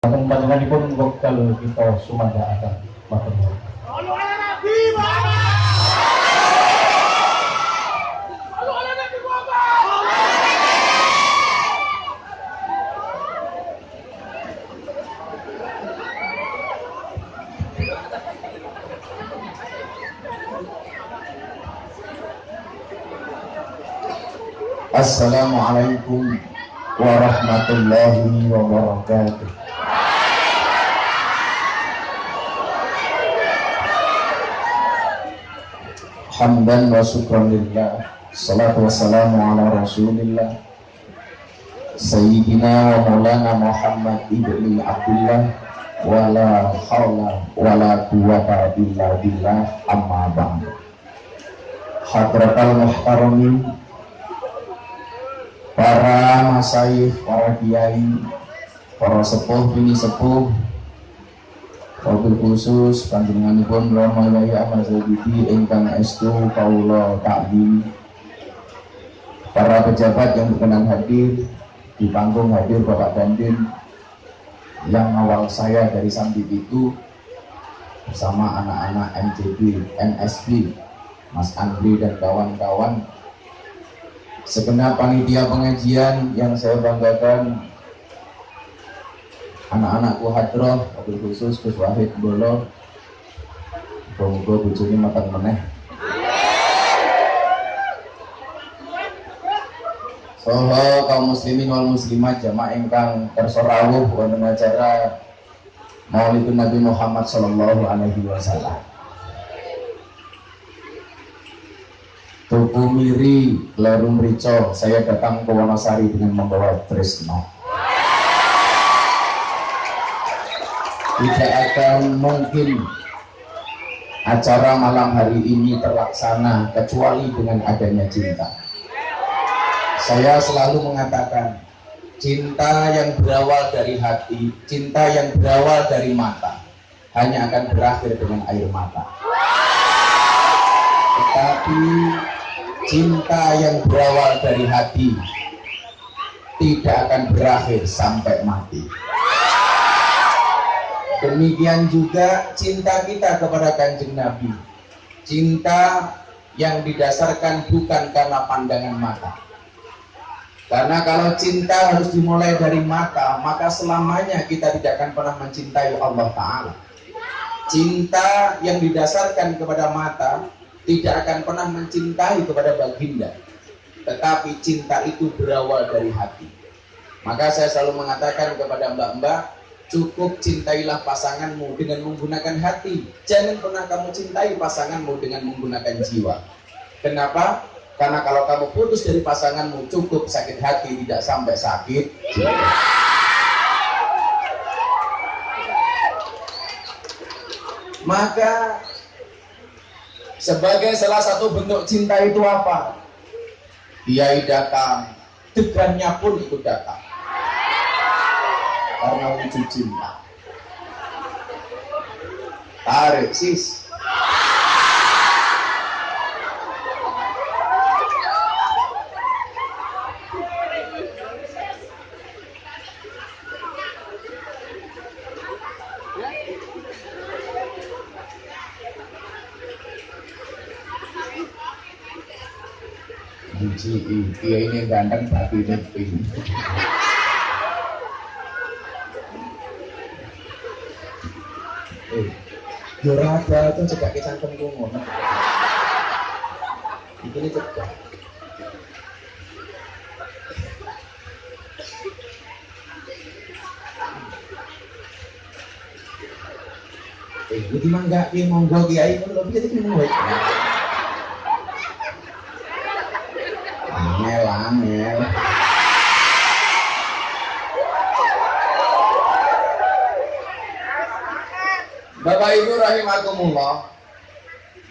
Panjenenganipun wekdal kita sumandhaaken matur nuwun. Sallu ala Nabi Muhammad. Sallu ala Nabi Muhammad. Assalamualaikum warahmatullahi wabarakatuh. Hamdan wa syukran lillah. Salatu wassalamu ala rasulillah. Sayyidina wa maulana Muhammad ibni Abdullah Wala hawla wala quwata illa billah. Amma ba'd Hadratal muhtaramin para masaif, para kiai, para sepuh, bini sepuh, wabil khusus panjenenganipun Rama Yaya Ahmad Zabidi ingkang estu kaula takdim para pejabat yang berkenan hadir di panggung hadir Bapak Dandim. Yang awal saya dari Sambi itu bersama anak-anak MJB, NSB, Mas Andri dan kawan-kawan. Segenap panitia pengajian yang saya banggakan anak-anakku hadroh wabil khusus Gus Wahid Bolo Moga bojone makan meneh. Soho kaum muslimin wal muslimat jamaah ingkang tersorawuh wonten acara Maulidun Nabi Muhammad sallallahu alaihi wasallam. Tuku Miri, Lerum Rico, saya datang ke Wonosari dengan membawa Trisno. Tidak akan mungkin acara malam hari ini terlaksana kecuali dengan adanya cinta. Saya selalu mengatakan, cinta yang berawal dari hati, cinta yang berawal dari mata, hanya akan berakhir dengan air mata. Tetapi cinta yang berawal dari hati tidak akan berakhir sampai mati. Demikian juga cinta kita kepada kanjeng Nabi. Cinta yang didasarkan bukan karena pandangan mata. Karena kalau cinta harus dimulai dari mata, maka selamanya kita tidak akan pernah mencintai Allah Ta'ala. Cinta yang didasarkan kepada mata tidak akan pernah mencintai kepada baginda tetapi cinta itu berawal dari hati maka saya selalu mengatakan kepada mbak-mbak cukup cintailah pasanganmu dengan menggunakan hati jangan pernah kamu cintai pasanganmu dengan menggunakan jiwa kenapa? karena kalau kamu putus dari pasanganmu cukup sakit hati tidak sampai sakit maka sebagai salah satu bentuk cinta itu apa? Kiai datang, degannya pun ikut datang. Karena wujud cinta. Tarik sis. Biji iya ini ganteng tapi ini ada tuh cekak ke cangkemku ngono. Itu nih cekak. Eh, itu mangga ki monggo kiai ngono lho piye iki monggo. Ibu rahimakumullah.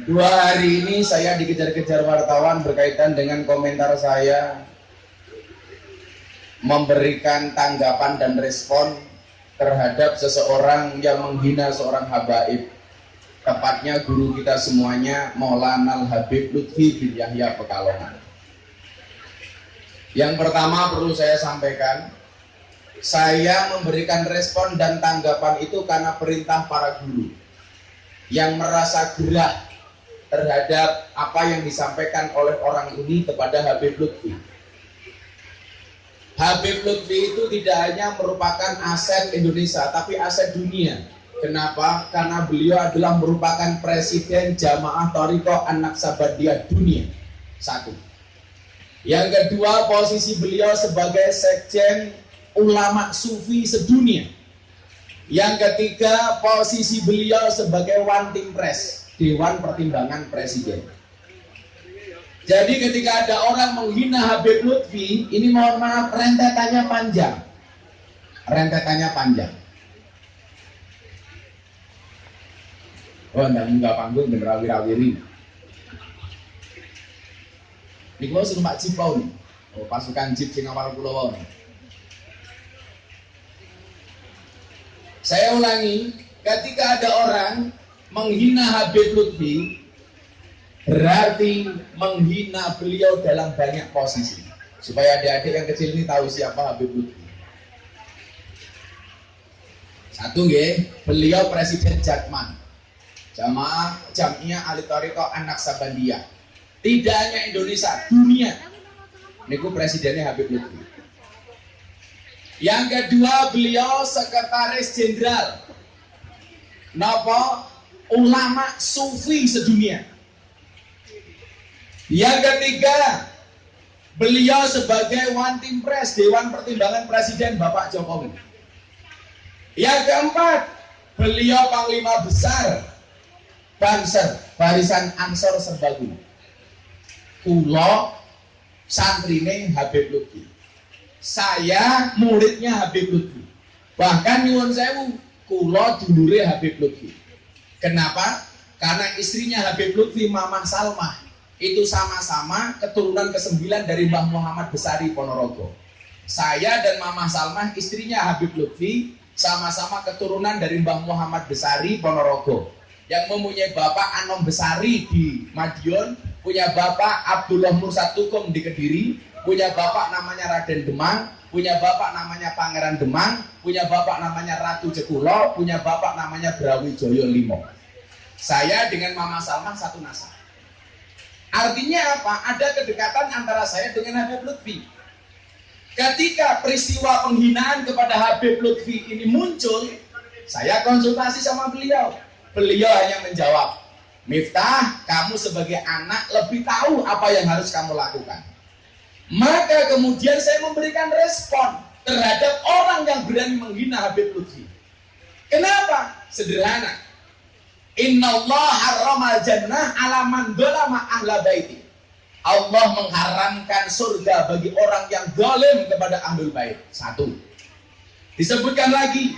Dua hari ini saya dikejar-kejar wartawan berkaitan dengan komentar saya memberikan tanggapan dan respon terhadap seseorang yang menghina seorang habaib. Tepatnya guru kita semuanya Maulana Al-Habib Lutfi bin Yahya Pekalongan. Yang pertama perlu saya sampaikan Saya memberikan respon dan tanggapan itu karena perintah para guru yang merasa gerak terhadap apa yang disampaikan oleh orang ini kepada Habib Lutfi. Habib Lutfi itu tidak hanya merupakan aset Indonesia, tapi aset dunia. Kenapa? Karena beliau adalah merupakan presiden jamaah Toriko Anak Sabadiyah dunia. Satu. Yang kedua, posisi beliau sebagai sekjen ulama sufi sedunia. Yang ketiga, posisi beliau sebagai one team press, Dewan Pertimbangan Presiden. Jadi ketika ada orang menghina Habib Lutfi, ini mohon maaf rentetannya panjang. Rentetannya panjang. Oh, enggak munggah panggung dan rawi-rawiri. Ini kalau suruh Pak Cipau nih. Oh, pasukan Jip sing awal pulau nih. Saya ulangi, ketika ada orang menghina Habib Lutfi, berarti menghina beliau dalam banyak posisi. Supaya adik-adik yang kecil ini tahu siapa Habib Lutfi. Satu ya, beliau Presiden Jakman. Jamaah Jamiyah Ali Toriko Anak Sabandia. Tidak hanya Indonesia, dunia. Niku presidennya Habib Lutfi. Yang kedua beliau sekretaris jenderal Napa ulama sufi sedunia. Yang ketiga beliau sebagai one team press Dewan Pertimbangan Presiden Bapak Jokowi. Yang keempat beliau panglima besar Banser Barisan Ansor Serbaguna. Kulo santrine Habib Lutfi saya muridnya Habib Lutfi. Bahkan nyuwun sewu kulo dulure Habib Lutfi. Kenapa? karena istrinya Habib Lutfi Mamah Salmah itu sama-sama keturunan ke-9 dari Mbah Muhammad Besari Ponorogo. Saya dan Mamah Salmah istrinya Habib Lutfi sama-sama keturunan dari Mbah Muhammad Besari Ponorogo. Yang mempunyai bapak Anom Besari di Madiun punya bapak Abdullah Mursad Tukum di Kediri punya bapak namanya Raden Demang, punya bapak namanya Pangeran Demang, punya bapak namanya Ratu Jekulo, punya bapak namanya Brawijaya Limo. Saya dengan Mama Salman satu nasab. Artinya apa? Ada kedekatan antara saya dengan Habib Lutfi. Ketika peristiwa penghinaan kepada Habib Lutfi ini muncul, saya konsultasi sama beliau. Beliau hanya menjawab, Miftah, kamu sebagai anak lebih tahu apa yang harus kamu lakukan. Maka kemudian saya memberikan respon terhadap orang yang berani menghina Habib Lutfi. Kenapa? Sederhana. Inna Allah harramal jannah ala man dolama ahla baiti. Allah mengharamkan surga bagi orang yang zalim kepada ahlul bait. Satu. Disebutkan lagi,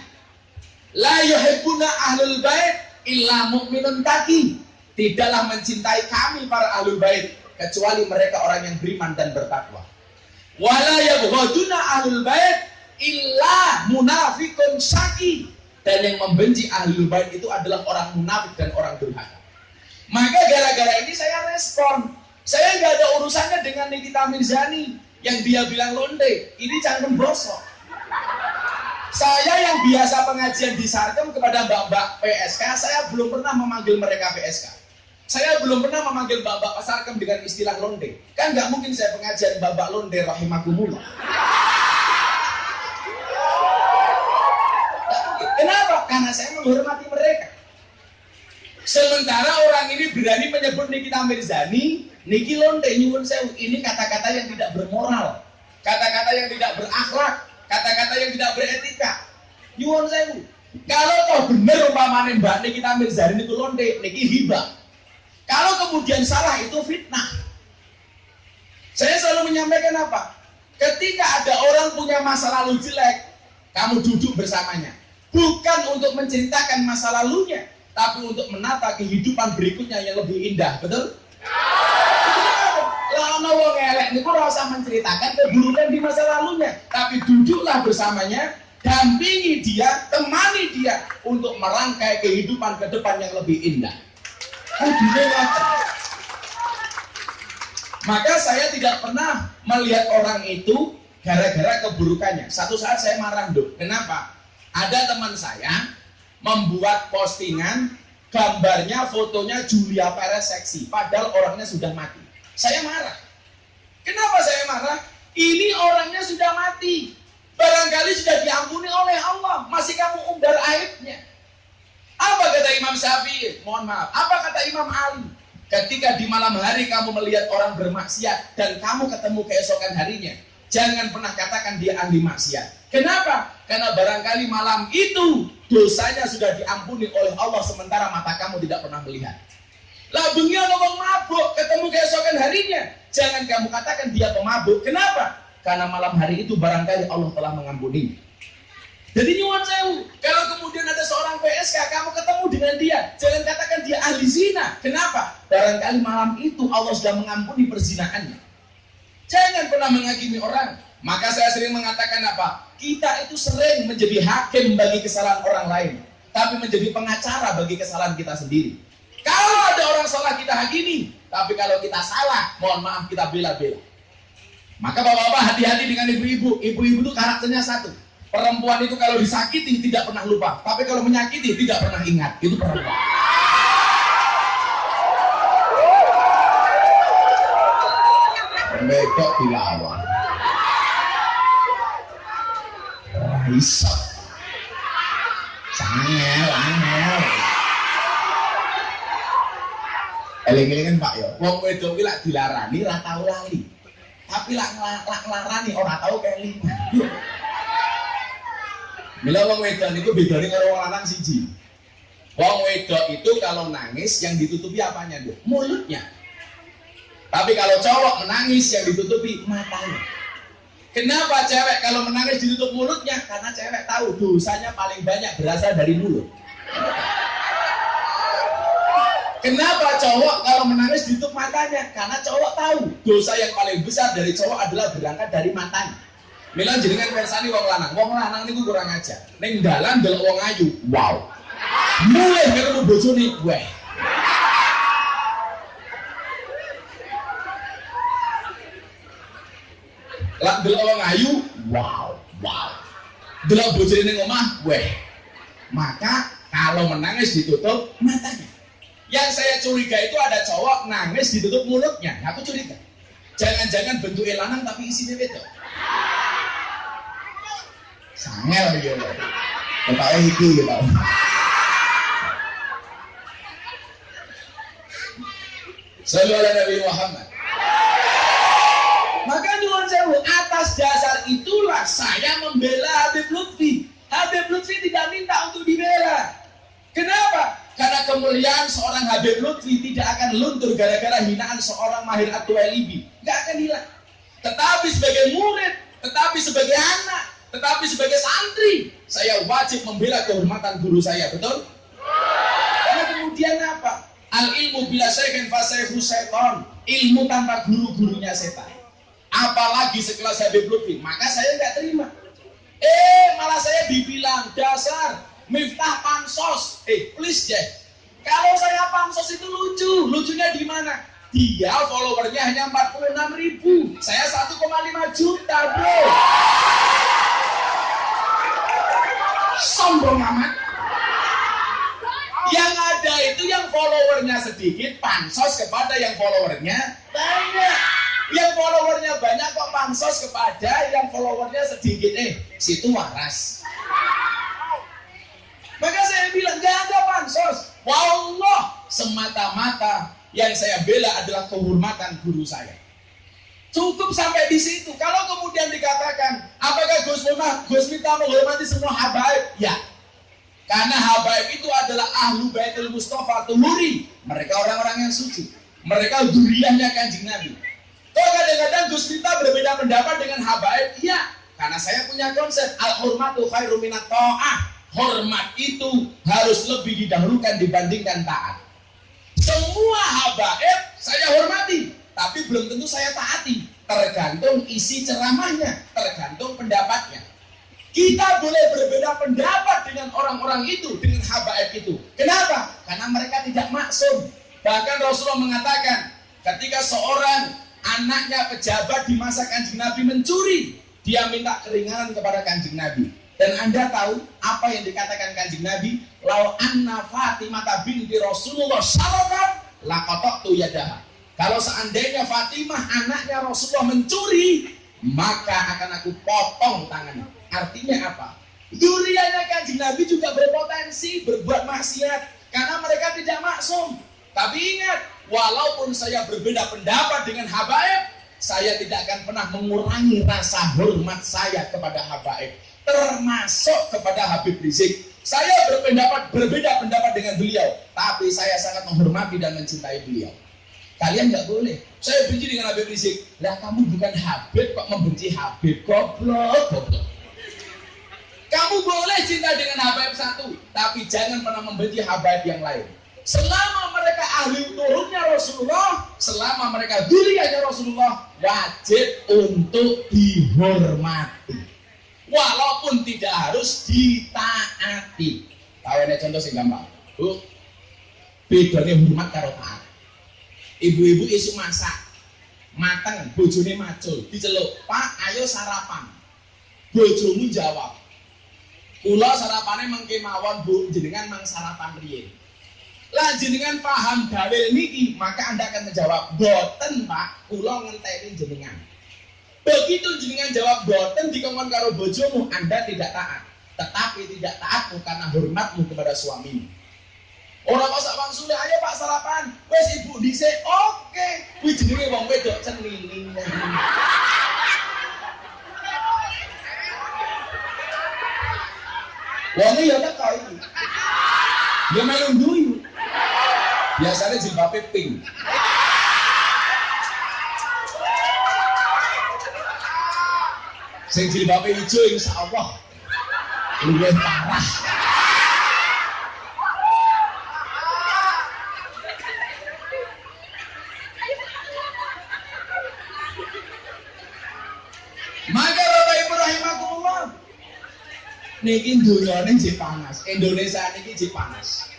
la yuhibbuna ahlul bait illa mu'minun taki. Tidaklah mencintai kami para ahlul bait kecuali mereka orang yang beriman dan bertakwa. Wala yabghaduna ahlul bait illa munafikun syaki. Dan yang membenci ahlul bait itu adalah orang munafik dan orang durhaka. Maka gara-gara ini saya respon. Saya nggak ada urusannya dengan Nikita Mirzani yang dia bilang londe. Ini cangkem bosok. Saya yang biasa pengajian di Sarkem kepada mbak-mbak PSK, saya belum pernah memanggil mereka PSK. Saya belum pernah memanggil Bapak Pasarkem dengan istilah londe. Kan nggak mungkin saya pengajian Bapak londe rahimakumullah. Kenapa? Karena saya menghormati mereka. Sementara orang ini berani menyebut Nikita Mirzani, Niki londe nyuwun sewu. Ini kata-kata yang tidak bermoral, kata-kata yang tidak berakhlak, kata-kata yang tidak beretika. Nyuwun sewu. Kalau toh bener umpamane Mbak Nikita Mirzani itu londe, niki hibah. Kalau kemudian salah itu fitnah. Saya selalu menyampaikan apa? Ketika ada orang punya masa lalu jelek, kamu duduk bersamanya. Bukan untuk menceritakan masa lalunya, tapi untuk menata kehidupan berikutnya yang lebih indah. Betul? Lah ono wong elek niku ora usah menceritakan keburukan di masa lalunya, tapi duduklah bersamanya, dampingi dia, temani dia untuk merangkai kehidupan ke depan yang lebih indah. Maka saya tidak pernah melihat orang itu gara-gara keburukannya. Satu saat saya marah, Dok. Kenapa? Ada teman saya membuat postingan gambarnya, fotonya Julia Perez seksi, padahal orangnya sudah mati. Saya marah. Kenapa saya marah? Ini orangnya sudah mati. Barangkali sudah diampuni oleh Allah, masih kamu umbar aibnya. Apa kata Imam Syafi'i? Mohon maaf. Apa kata Imam Ali? Ketika di malam hari kamu melihat orang bermaksiat dan kamu ketemu keesokan harinya, jangan pernah katakan dia ahli maksiat. Kenapa? Karena barangkali malam itu dosanya sudah diampuni oleh Allah sementara mata kamu tidak pernah melihat. Lah bengi ngomong mabuk, ketemu keesokan harinya, jangan kamu katakan dia pemabuk. Kenapa? Karena malam hari itu barangkali Allah telah mengampuni. Jadi nyuwun sewu, kalau kemudian ada seorang PSK, kamu ketemu dengan dia, jangan katakan dia ahli zina. Kenapa? Barangkali malam itu Allah sudah mengampuni perzinaannya. Jangan pernah menghakimi orang. Maka saya sering mengatakan apa? Kita itu sering menjadi hakim bagi kesalahan orang lain, tapi menjadi pengacara bagi kesalahan kita sendiri. Kalau ada orang salah kita hakimi, tapi kalau kita salah, mohon maaf kita bela-bela. Maka bapak-bapak hati-hati dengan ibu-ibu. Ibu-ibu itu karakternya satu Perempuan itu kalau disakiti tidak pernah lupa, tapi kalau menyakiti tidak pernah ingat. Itu perempuan. Medok dilawan. Bisa. Sangel, angel. Eling-elingan Pak ya. Wong wedok ki lak dilarani ra tau lali. Tapi lak nglarani ora tau kelingan. Mila wong wedok itu bedanya karo wong lanang siji. Wong wedok itu kalau nangis yang ditutupi apanya, tuh? Mulutnya. Tapi kalau cowok menangis yang ditutupi matanya. Kenapa cewek kalau menangis ditutup mulutnya? Karena cewek tahu dosanya paling banyak berasal dari mulut. Kenapa cowok kalau menangis ditutup matanya? Karena cowok tahu dosa yang paling besar dari cowok adalah berangkat dari matanya. Mila jenengan persani wong lanang. Wong lanang niku kurang aja. Ning dalan delok wong ayu. Wow. Mulai ketemu bojone, weh. Lah delok wong ayu, wow, wow. Delok bojone ning omah, weh. Maka kalau menangis ditutup matanya. Yang saya curiga itu ada cowok nangis ditutup mulutnya. Aku curiga. Jangan-jangan bentuk lanang tapi isinya beda. Sangel ya. Ketake iki gitu. Sallallahu Nabi Muhammad. Maka nyuwun sewu atas dasar itulah saya membela Habib Lutfi. Habib Lutfi tidak minta untuk dibela. Kenapa? Karena kemuliaan seorang Habib Lutfi tidak akan luntur gara-gara hinaan seorang Mahir Atu Elibi. Gak akan hilang. Tetapi sebagai murid, tetapi sebagai anak, tetapi sebagai santri, saya wajib membela kehormatan guru saya, betul? Karena kemudian apa? Al ilmu bila saya fasaihu seton. Ilmu tanpa guru-gurunya setan. Apalagi sekelas Habib Lutfi, maka saya nggak terima. Eh, malah saya dibilang dasar Miftah pansos. Eh, please deh. Kalau saya pansos itu lucu. Lucunya di mana? Dia followernya hanya 46 ribu. Saya 1,5 juta, bro sombong amat. Yang ada itu yang followernya sedikit pansos kepada yang followernya banyak. Yang followernya banyak kok pansos kepada yang followernya sedikit. Eh situ waras. Maka saya bilang gak ada pansos. Wallah semata-mata. Yang saya bela adalah kehormatan guru saya Cukup sampai di situ. Kalau kemudian dikatakan, apakah Gus Miftah, Gus Miftah menghormati semua habaib? Ya. Karena habaib itu adalah ahlu baitul Mustafa tuhuri. Mereka orang-orang yang suci. Mereka duriannya kanjeng Nabi. Kok kadang-kadang Gus Miftah berbeda pendapat dengan habaib? Iya. Karena saya punya konsep al-hurmatu khairu minat ta'ah. Hormat itu harus lebih didahulukan dibandingkan taat. Semua habaib saya hormati tapi belum tentu saya taati. Tergantung isi ceramahnya, tergantung pendapatnya. Kita boleh berbeda pendapat dengan orang-orang itu, dengan habaib itu. Kenapa? Karena mereka tidak maksum. Bahkan Rasulullah mengatakan, ketika seorang anaknya pejabat di masa kanjeng Nabi mencuri, Dia minta keringanan kepada kanjeng Nabi. Dan Anda tahu apa yang dikatakan kanjeng Nabi? Lau anna Fatimah binti Rasulullah syarakat lakotok tu yadaha. Kalau seandainya Fatimah anaknya Rasulullah mencuri, maka akan aku potong tangannya. Artinya apa? Duriannya kanjeng Nabi juga berpotensi berbuat maksiat karena mereka tidak maksum. Tapi ingat, walaupun saya berbeda pendapat dengan habaib, saya tidak akan pernah mengurangi rasa hormat saya kepada habaib termasuk kepada Habib Rizik saya berpendapat berbeda pendapat dengan beliau tapi saya sangat menghormati dan mencintai beliau kalian nggak boleh saya benci dengan Habib Rizik lah kamu bukan Habib kok membenci Habib goblok goblok kamu boleh cinta dengan Habib satu tapi jangan pernah membenci Habib yang lain selama mereka ahli turunnya Rasulullah, selama mereka duriannya Rasulullah, wajib untuk dihormati. Walaupun tidak harus ditaati. Tahu contoh sih gampang. Bu, bedanya hormat karo taat. Ibu-ibu isu masak, mateng, bojone macul, diceluk, Pak, ayo sarapan. Bojomu jawab, Kula sarapane mengke mawon Bu, jenengan mang sarapan riyin lah jenengan paham dalil niki maka anda akan menjawab boten pak kula ngenteni jenengan. Begitu jenengan jawab boten dikongkon karo bojomu anda tidak taat. Tetapi tidak taat karena hormatmu kepada suamimu Orang kok sak wong sudah ayo Pak sarapan. Wes Ibu dhisik. Oke. Kuwi jenenge wong wedok cenini. Wong ya teko iki. Ya melu duyu. Biasanya jilbabnya pink. Sing insya Allah luwih parah. Maka Bapak Ibu rahimakumullah. Niki dunyane jek panas, Indonesia niki jek panas.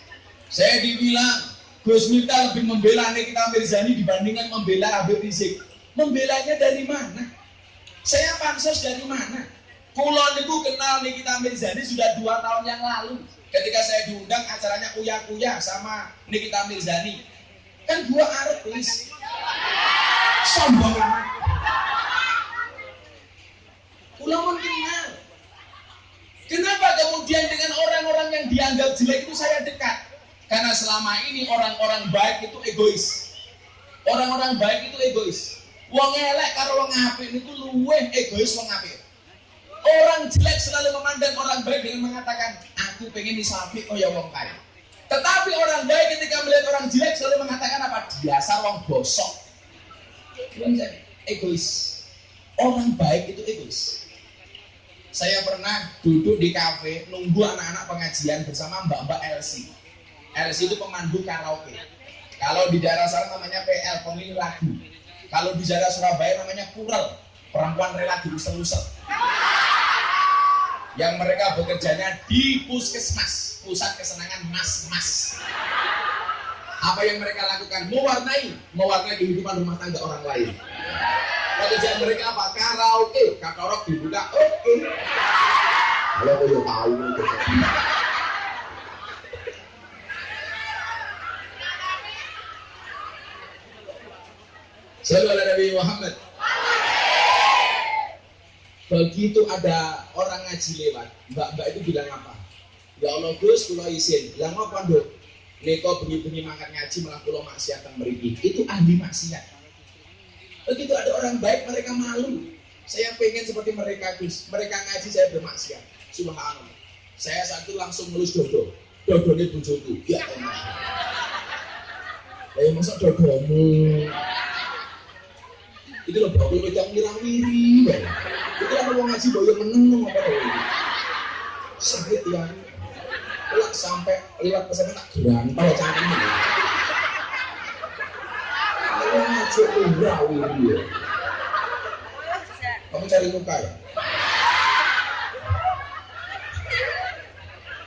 Saya dibilang Gus Miftah lebih membela Nikita Mirzani dibandingkan membela Habib Rizik. Membelanya dari mana? Saya pansos dari mana? Kulon itu kenal Nikita Mirzani sudah dua tahun yang lalu. Ketika saya diundang acaranya Uya Kuya sama Nikita Mirzani. Kan dua artis. Sombong amat. Kulon kenal. Kenapa kemudian dengan orang-orang yang dianggap jelek itu saya dekat? Karena selama ini orang-orang baik itu egois. Orang-orang baik itu egois. Wong elek karo wong apik niku luweh egois wong apik. Orang jelek selalu memandang orang baik dengan mengatakan, aku pengen disapi oh ya wong kaya. Tetapi orang baik ketika melihat orang jelek selalu mengatakan apa? Biasa wong bosok. Egois. Orang baik itu egois. Saya pernah duduk di kafe nunggu anak-anak pengajian bersama Mbak-mbak Elsie LC itu pemandu karaoke. Kalau di daerah sana namanya PL, pemilik lagu. Kalau di daerah Surabaya namanya Kural, perempuan rela diusel-usel. Yang mereka bekerjanya di puskesmas, pusat kesenangan mas-mas. Apa yang mereka lakukan? Mewarnai, mewarnai kehidupan rumah tangga orang lain. Pekerjaan mereka apa? Karaoke, kakorok dibuka, oke. Kalau kau tahu. Selalu Nabi Muhammad. Begitu ada orang ngaji lewat, mbak-mbak itu bilang apa? Ya Allah Gus, kulo izin. Bilang apa dok? Neko bengi-bengi makan ngaji malah kulo maksiat yang meriki. Itu ahli maksiat. Begitu ada orang baik, mereka malu. Saya pengen seperti mereka Gus. Mereka ngaji, saya bermaksiat. Subhanallah. Saya satu langsung melus dodo. Dodo ini bujuku. Ya Allah. Ya masa dodomu itu loh bakul wedang wirawiri itu kan mau ngaji boyo meneng apa sakit ya Lek sampai lewat pesan tak gerantau cangkem dia. Kamu cari muka ya?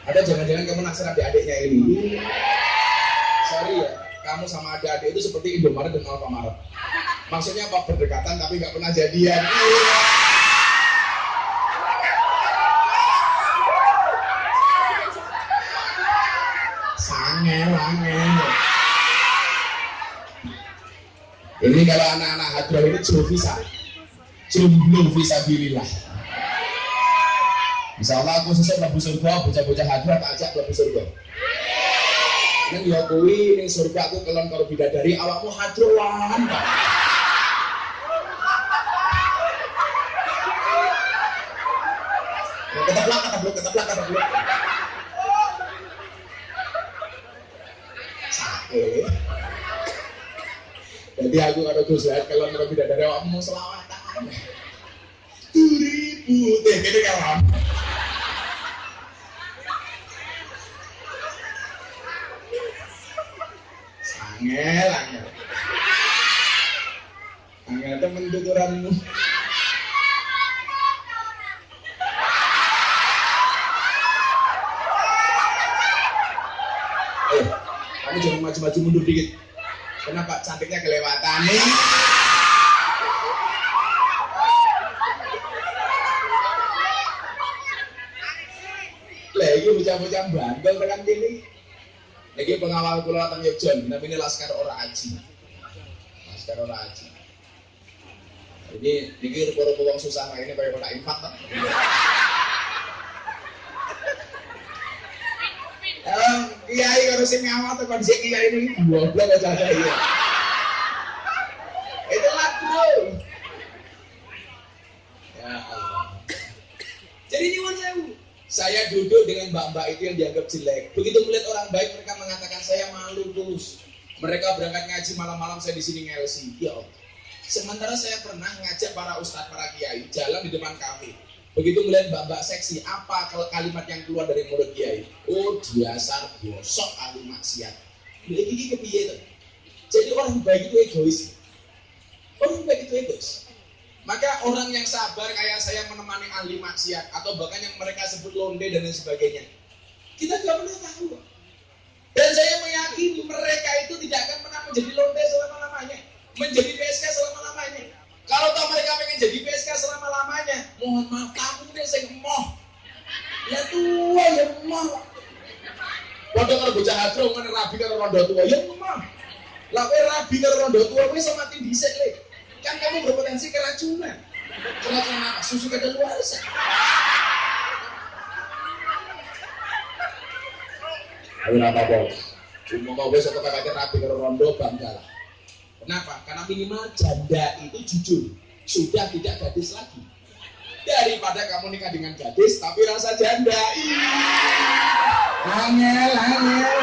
Ada jangan-jangan kamu naksir adik-adiknya ini. Sorry ya, kamu sama adik-adik itu seperti Indomaret dan Alfamaret. Maksudnya apa? Berdekatan tapi nggak pernah jadian. Iya. angel. Ini kalau anak-anak hadroh ini jomblo visa jomblo visa bililah Insya Allah aku sesuk mlebu surga, bocah-bocah hadroh tak ajak mlebu surga. Ini ya kuwi ning surga aku kelon karo bidadari awakmu hadroan. Keteplak, keteplak, keteplak, keteplak. Sakit. Jadi aku karo Gus Zahid kelon karo bidadari awakmu selawatan. Turibu, teh kene kawan. Angel, angel. Angel temen tuturanmu. Eh, kamu jangan maju-maju mundur dikit. Kenapa cantiknya kelewatan nih? Lah iki bocah-bocah bandel tekan kene. Lagi pengawal kula teng Yogyakarta, namanya Laskar Ora Aji. Laskar Ora Aji. Ini rupa-rupa wong susah ini kayak kota infak Eh, kiai ngawal tuh kondisi kiai ini belas aja iya. Itu lagu. Ya Allah. Jadi nyuwun sewu. Saya duduk dengan mbak-mbak itu yang dianggap jelek. Begitu melihat orang baik, mereka mengatakan saya malu terus. Mereka berangkat ngaji malam-malam saya di sini ngelsi. Ya Allah. Sementara saya pernah ngajak para ustadz, para kiai jalan di depan kafe. Begitu melihat mbak-mbak seksi, apa kalau kalimat yang keluar dari mulut kiai? Oh, dasar bosok ahli maksiat. Ini ini kepiye tuh? Jadi orang baik itu egois. Orang baik itu egois. Maka orang yang sabar kayak saya menemani ahli maksiat atau bahkan yang mereka sebut londe dan lain sebagainya. Kita tidak pernah tahu. Dan saya meyakini mereka itu tidak akan pernah menjadi londe selama-lamanya. Menjadi PSK selama-lamanya. Kalau tahu mereka pengen jadi PSK selama-lamanya, mohon maaf kamu deh saya emoh. Ya tua ya emoh. Waduh kalau bocah hadro mana rabi karo rondo tua ya emoh. Lah kowe rabi karo rondo tua kowe sama mati dhisik le. Kan kamu berpotensi keracunan. Keracunan apa? Susu kadaluarsa. Ayo apa bos? Cuma mau besok kakaknya rapi karo rondo bangga. Kenapa? Karena minimal janda itu jujur sudah tidak gadis lagi. Daripada kamu nikah dengan gadis tapi rasa janda. Angel, angel.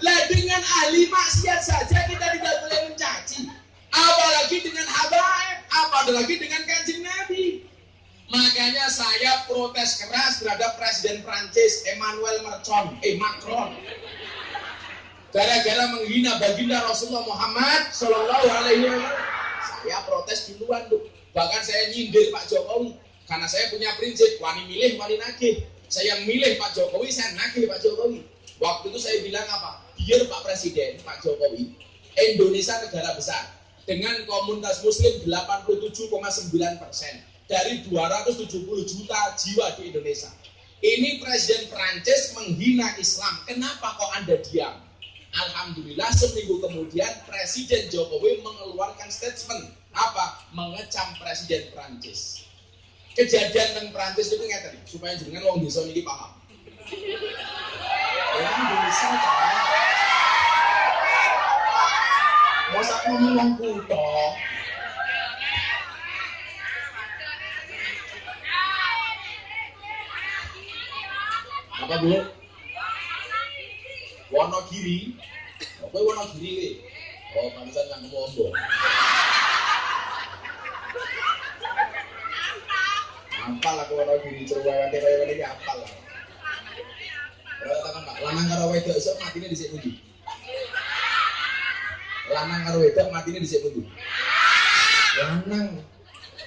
Lah dengan ahli maksiat saja kita tidak boleh mencaci. Apalagi dengan habaib, apalagi dengan kanjeng Nabi. Makanya saya protes keras terhadap Presiden Prancis Emmanuel Macron, eh Macron. Gara-gara menghina baginda Rasulullah Muhammad Shallallahu Alaihi Wasallam. Saya protes duluan tuh. Bahkan saya nyindir Pak Jokowi karena saya punya prinsip wani milih wani nagih. Saya milih Pak Jokowi, saya nagih Pak Jokowi. Waktu itu saya bilang apa? Biar Pak Presiden, Pak Jokowi, Indonesia negara besar dengan komunitas Muslim 87,9 persen dari 270 juta jiwa di Indonesia. Ini Presiden Prancis menghina Islam. Kenapa kok Anda diam? Alhamdulillah seminggu kemudian Presiden Jokowi mengeluarkan statement apa? Mengecam Presiden Prancis. Kejadian tentang Prancis itu ngerti supaya jenengan wong desa ini paham. Orang desa kan. Ngomong wong apa bu? Wonogiri, apa Wonogiri le? Oh, pantesan kamu ombo. Ampal aku Wonogiri, cerewet kaya ini ampal lah. Ora takon Pak, lanang karo wedok iso matine dhisik pundi? Lanang karo wedok matine dhisik pundi? Lanang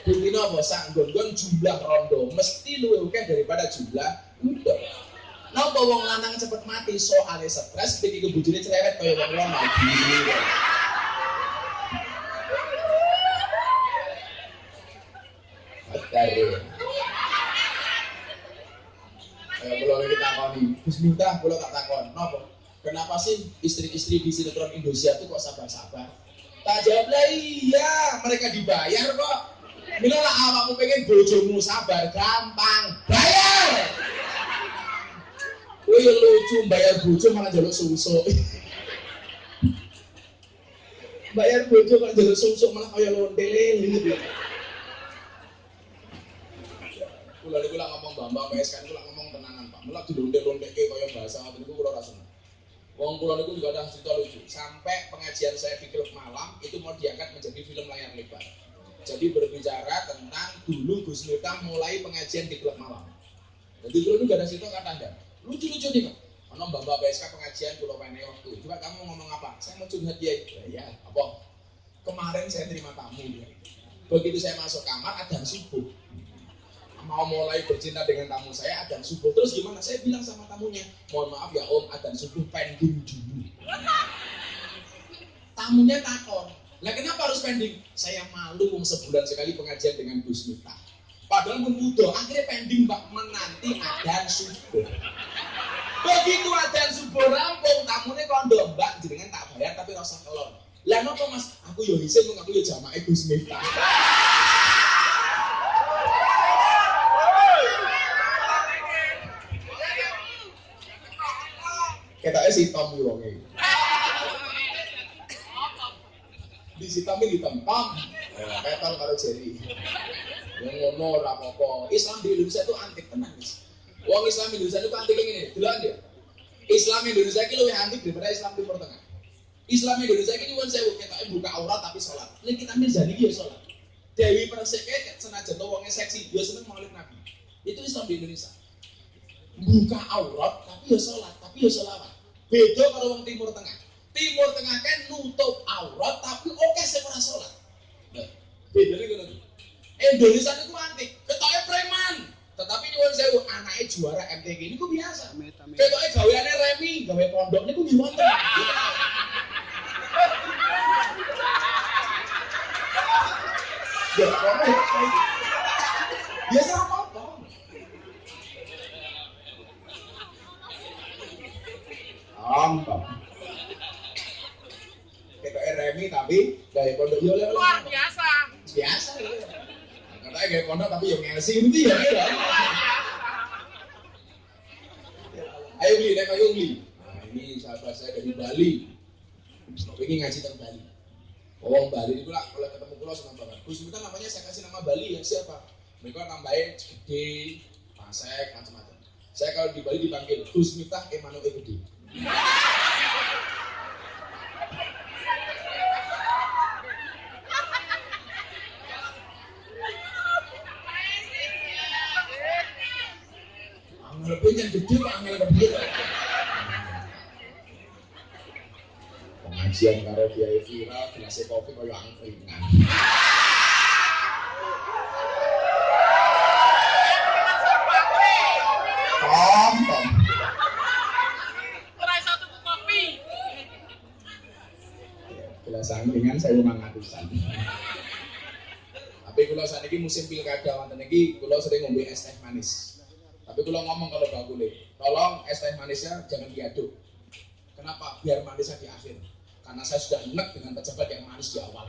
Bukti apa? Sak gon jumlah rondo mesti luwih akeh daripada jumlah wedok nopo wong lanang cepet mati soalnya stres bikin kebujune cerewet kaya wong wong lagi Kalau kalau kita takoni, Gus Miftah, kalau tak takon, nopo? Kenapa sih istri-istri di sinetron Indonesia itu kok sabar-sabar? Tak jawab lah iya, mereka dibayar kok. Bila lah awakmu pengen bojomu sabar, gampang, bayar. Wih lucu, bayar bojo malah jaluk susu. bayar bojo kok jaluk susu malah kaya lonte gitu. Kula niku lak ngomong Bambang PSK niku lak ngomong tenanan Pak. Mulak dilonte-lonteke kaya bahasa ngoten niku kula ra seneng. Wong kula niku juga ada cerita lucu. Sampai pengajian saya di klub malam itu mau diangkat menjadi film layar lebar. Jadi berbicara tentang dulu Gus Miftah mulai pengajian di klub malam. Jadi dulu juga ada cerita kata ada. Lucu-lucu nih kok. Ono Mbak Mbak PSK pengajian pulau Pene waktu. Coba kamu ngomong apa? Saya mau curhat dia. Ya, ya apa? Kemarin saya terima tamu dia. Begitu saya masuk kamar ada subuh mau mulai bercinta dengan tamu saya adan subuh terus gimana saya bilang sama tamunya mohon maaf ya om adan subuh pending dulu tamunya takon lah kenapa harus pending saya malu um sebulan sekali pengajian dengan Gus Miftah padahal pun akhirnya pending mbak menanti adan subuh begitu adan subuh rampung tamunya kondo mbak dengan tak bayar tapi rasa kelon lah nopo mas aku yo isin aku yo jamaah Gus Miftah Ketoknya si Tom iki wonge. Di si Tom iki Tom Jerry. Yang ngono ora apa-apa. Islam di Indonesia itu antik tenan, Mas. Wong Islam Indonesia itu antik ngene, delok dia. Islam Indonesia iki luwih antik daripada Islam Timur Tengah. Islam Indonesia ini nyuwun sewu ketoke buka aurat tapi sholat. Nek kita mirzani iki ya sholat. Dewi Persik senajan to wonge seksi, dia seneng maulid Nabi. Itu Islam di Indonesia. Buka aurat tapi ya sholat, tapi ya sholawat. Beda kalau wong Timur Tengah. Timur Tengah kan nutup aurat tapi oke saya ora salat. Nah, bedanya ngono Indonesia itu antik, ketoke preman. Tetapi nyuwun sewu anaknya juara MTG ini kok biasa. Ketoke gaweane remi, gawe pondok niku nggih wonten. Ya, biasa apa? Gampang. Kayak remi tapi gaya pondok yo oleh Luar biasa. biasa. Katanya gaya pondok tapi yo ngelsi itu ya. ya. Ayo beli, naik ayo beli. Nah ini sahabat saya dari Bali. Ini ngaji tentang Bali. Oh Bali itu lah kalau ketemu pulau senang banget. Gus kita namanya saya kasih nama Bali ya siapa? Mereka tambahin gede, pasek, macam-macam. Saya kalau di Bali dipanggil Gus Miftah Emanuel Gede. Angel pengen gede kok angel gede. Pengajian karo kiai viral, gelasnya kopi kaya angkringan. Tom, tom. Iso tuku kopi. Gelas angkringan saya memang ngatusan. Tapi kalau saat ini musim pilkada wonten iki kula sering ngombe es teh manis. Tapi kalau ngomong kalau bakule, tolong es teh manisnya jangan diaduk. Kenapa? Biar manisnya di akhir. Karena saya sudah enek dengan pejabat yang manis di awal.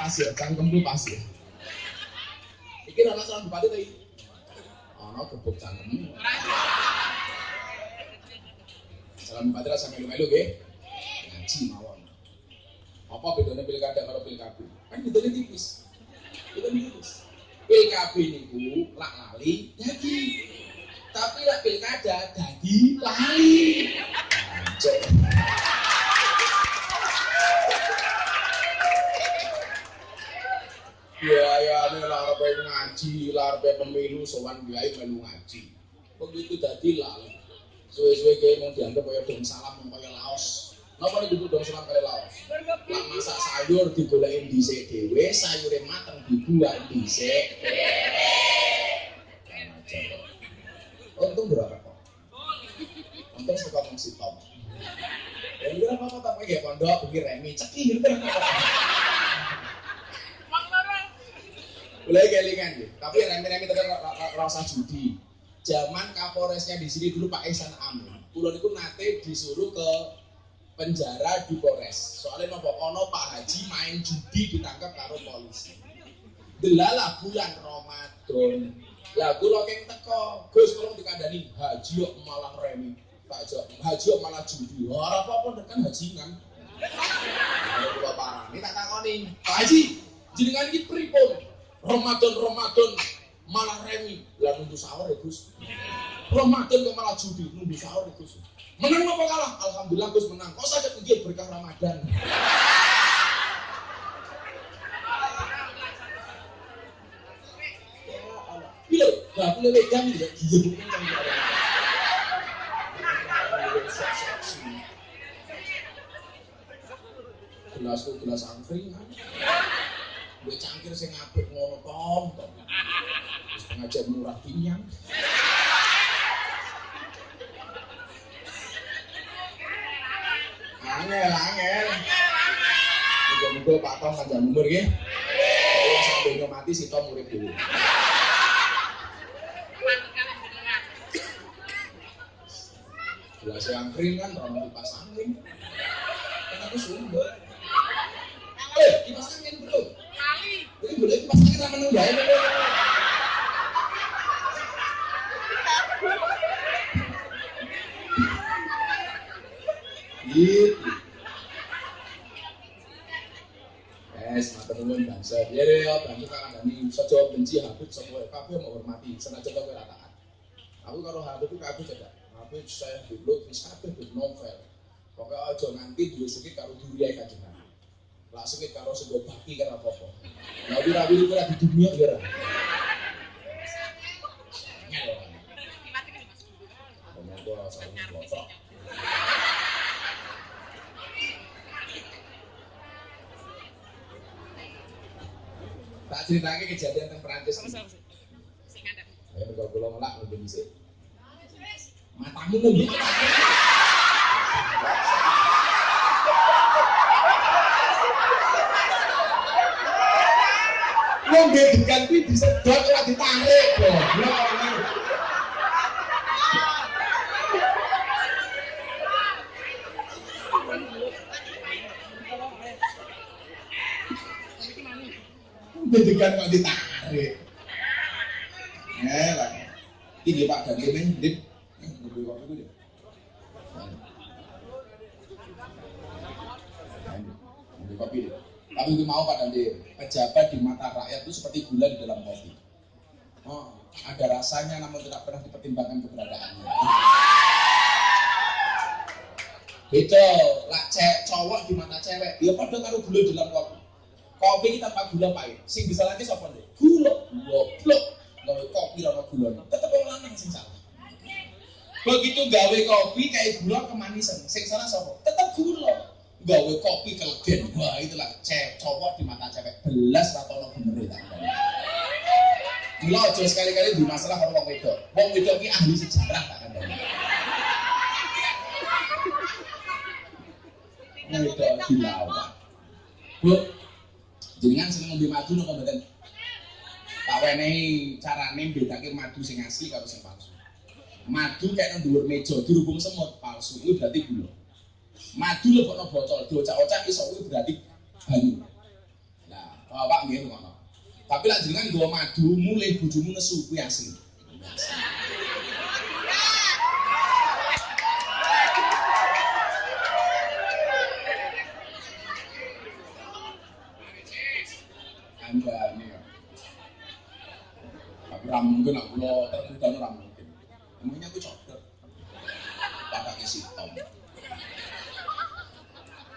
Pas ya, cangkemku pas ya. Iki salah bupati tadi. Ana gebuk cangkem. Salam bupati rasa melu-melu nggih. Ngaji mawon. Apa bedanya pilkada karo pilkada? Kan bedanya tipis. Bedanya tipis. PKB niku lak lali dadi. Tapi lak pilkada dadi lali. Ya ya ini larpe ngaji, larpe pemilu sowan kiai melu ngaji. Begitu dadi lali. Suwe-suwe kiai mau dianggap kaya dong salam mau kaya laos. Napa nih dong salam kaya laos? Lah masak sayur digolekin dhisik dhewe, sayure mateng dibuat dhisik. Untung berapa kok? Untung suka ngomong Tom. Ya kira apa tak pakai pondok, pergi remi, ceki gitu. Wong loro. Boleh kelingan ya. Tapi remi-remi tetap rasa judi. Zaman Kapolresnya di sini dulu Pak Ihsan Amin. Kulon itu nate disuruh ke penjara di Polres. Soalnya nopo ono Pak Haji main judi ditangkap karo polisi. Delala bulan Ramadan. Lah kula keng teko, Gus tolong dikandani haji kok malah remi. Tak jawab, haji kok malah judi. Ora apa-apa kan hajingan. Kalau kula parani tak takoni, Pak Haji, jenengan iki pripun? Ramadan Ramadan malah remi. Lah nunggu sahur ya Gus. Ramadan kok malah judi, nunggu sahur ya Gus. Menang apa kalah? Alhamdulillah Gus menang. Kok saja begini berkah Ramadan. Iya, gak boleh wedan ya, dia bukan ada. Gelas tuh gelas angkringan. Gue cangkir sing apik ngono tom tom. Murah pinyang. Angel, angel. Muga-muga Pak Tom panjang umur ya. Kalau sampai mati si Tom murid dulu. Gelas yang kering kan, orang kipas angin. Kan aku sumber. Eh, kipas angin bro. Jadi boleh kipas angin sama nunggu ya. Gitu. Yes, matur nuwun bangsa. Ya ya bantu kang Dani saja benci Habib sapa kabeh menghormati senajan kowe ora taat. Aku karo Habib ku kabeh cedak. Habib saya dulu wis kabeh di novel. Pokoknya aja nganti duwe sikit karo duriya kanjeng Nabi. Lah sikit karo sego baki karo apa-apa. Lah ora di dunia ya ora. Tak ceritanya kejadian tentang Perancis ini. Ayo kula ngelak ngombe dhisik. Matamu ngombe. Ngombe degan kuwi disedot ora ditarik, goblok. Degan kok ditarik. Eh lah. Ini Pak Ganti nih, Dit. Kopi ku, Dit. Ngombe kopi, Dit. Tapi itu mau Pak Ganti, pejabat di mata rakyat itu seperti gula di dalam kopi. Oh, ada rasanya namun tidak pernah dipertimbangkan keberadaannya. Beda, lah cewek cowok di mata cewek, ya pada karo gula di dalam kopi. Kopi tanpa gula pahit. Sing bisa lagi sapa ndek? Gula. Goblok. Gawe kopi ora gula. Tetep wong lanang sing salah. Begitu gawe kopi kayak gula kemanisan. Sing salah sapa? Tetep gula. Gawe kopi kelegen. Wah, itulah cewek cowok di mata cewek. Belas ra ono bener tak. Gula aja sekali-kali di masalah karo wong wedok. Wong wedok ki ahli sejarah tak kandhani. Wedok dilawan. Bu, jenengan seneng ngombe madu napa mboten? Tak wenehi carane mbedake madu sing asli karo sing palsu. Madu kayak nang dhuwur meja dirubung semut palsu itu berarti gula. Madu lebokno botol diocak-ocak iso kuwi berarti banyu. Nah, bapak nggih ngono. Tapi lek jenengan nggawa madu mulai bojomu nesu kuwi asli. Ra mungkin aku lo terbuka ra mungkin. Emangnya aku cocok. Pakai si Tom.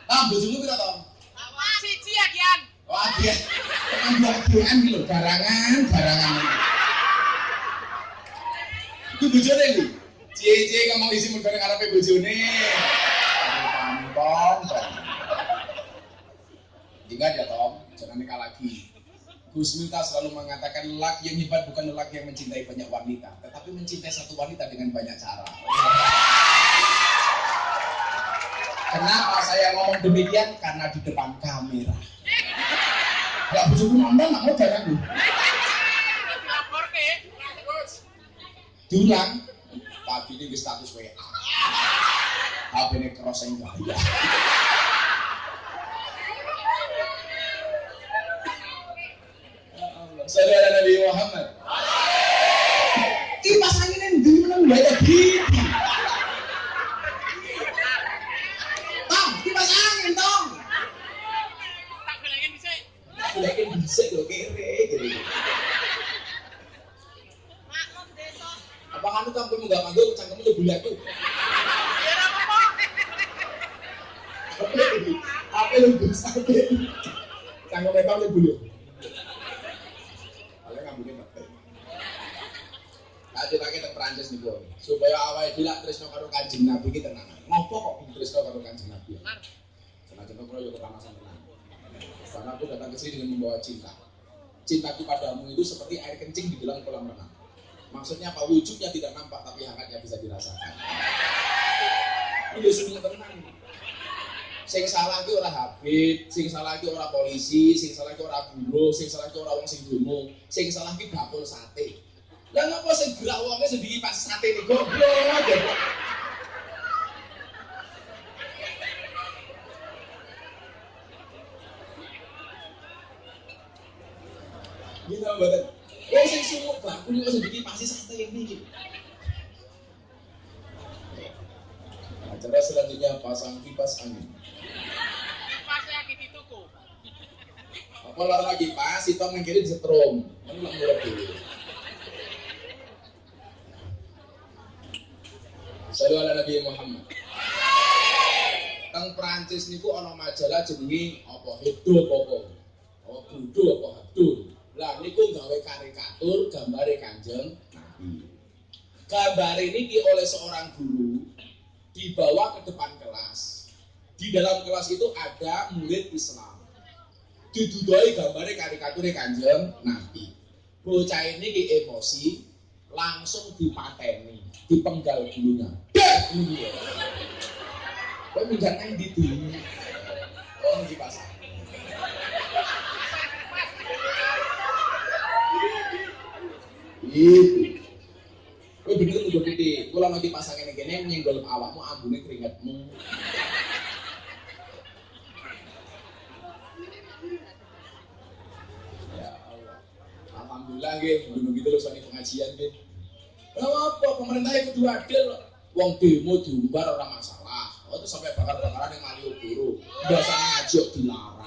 Ah, bojomu pira Tom? Siji ya Kian. Wah, dia tekan dua kian gitu, garangan, garangan. Itu bojone lho. Cie-cie ngomong isi mergo ngarepe bojone. Tom. Ingat ya Tom, jangan nikah lagi. Gus Miftah selalu mengatakan laki yang hebat bukan lelaki yang mencintai banyak wanita, tetapi mencintai satu wanita dengan banyak cara. Kenapa saya ngomong demikian? Karena di depan kamera. Gak bujuku nonton, nggak mau jalan Dulu Diulang, pagi ini status WA. Tapi ini crossing bahaya. Gaya Saudara Nabi Muhammad kipas angin yang di mana gaya gitu Tong, kipas angin tong Tak bilangin bisa. Lagi bisa loh kere. Maklum desa. Apa kamu kamu nggak manggil cangkemmu tuh bulat tuh? Apa lu bisa? Cangkem mereka tuh bulat. Kalian nggak mungkin pakai. Tentang Perancis nih bro, supaya awal bilang Trisno karo kanjeng Nabi kita tenang. Ngopo kok Trisno karo kanjeng Nabi? Contoh kalau yuk kepanasan tenang. Karena aku datang ke sini dengan membawa cinta. Cintaku padamu itu seperti air kencing di dalam kolam renang. Maksudnya apa? Wujudnya tidak nampak tapi hangatnya bisa dirasakan. Ini sudah tenang. Sing salah ki ora Habib, sing salah ki ora polisi, sing salah ki ora buruh, sing salah ki ora wong sing dungu, sing salah ki bakul sate. Lah ngapa sing gerak wonge sendiri pas sate ini goblok. Gitu mboten. Wong sing sumuk bakul kok sendiri pasti sate ini. Acara selanjutnya pasang kipas angin. Pas lagi di tuku. Apa lagi pas, itu yang kiri disetrum. Kan murah dulu. Salam ala Nabi Muhammad. Teng Prancis niku ana majalah jenenge apa Hebdo apa apa Budo apa Hebdo. Lah niku gawe karikatur gambare Kanjeng Nabi. Gambar ini oleh seorang guru dibawa ke depan kelas. Di dalam kelas itu ada murid Islam. Didudoi gambare karikature Kanjeng Nabi. Bocah ini emosi langsung dipateni, dipenggal bulunya. Dah ini dia. Kau minggat nang di dulu. Oh, di pasar. Itu. Kowe bener kudu gede. Kula nanti ini kene nyenggol awakmu ambune keringetmu. Ya Allah. Alhamdulillah nggih, gunung gitu loh pengajian nggih. Lah apa pemerintah itu adil. Wong demo diumbar ora masalah. Oh itu sampai bakar-bakaran yang Malioboro. Biasanya ngaji dilarang.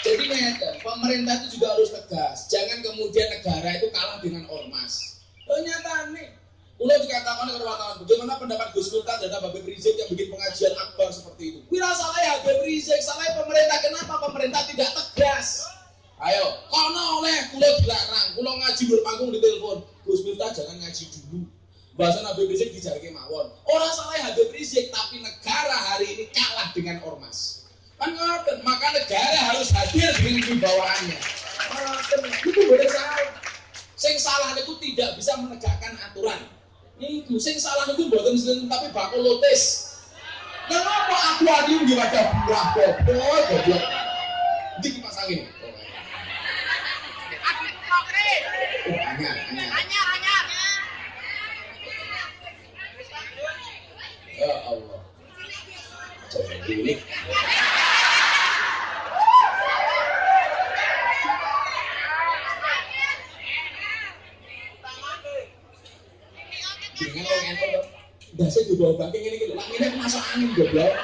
Jadi ngeten, pemerintah itu juga harus tegas. Jangan kemudian negara itu kalah dengan ormas. Ternyata nih, Ulah dikatakan oleh wartawan, bagaimana pendapat Gus Miftah dan Habib Rizik yang bikin pengajian akbar seperti itu? Wira salah ya Habib Rizik, salah ya pemerintah. Kenapa pemerintah tidak tegas? Ayo, kono oleh kulo dilarang, kulo ngaji di telepon. Gus Miftah jangan ngaji dulu. Bahasa Habib Rizik dijarke mawon. Orang salah ya Habib Rizik, tapi negara hari ini kalah dengan ormas. Kan maka negara harus hadir wibawaannya. Ngoten, itu boleh salah. Sing salah itu tidak bisa menegakkan aturan. Itu sing salah itu sendiri tapi bakul lotis. Kenapa aku adium di wajah buah goblok goblok? Ini kipas. Aku kokre. Oh, anyar, anyar. Ya Allah. Coba ini. Dengan. Dasar juga bangking ini gitu. Langitnya masuk angin goblok.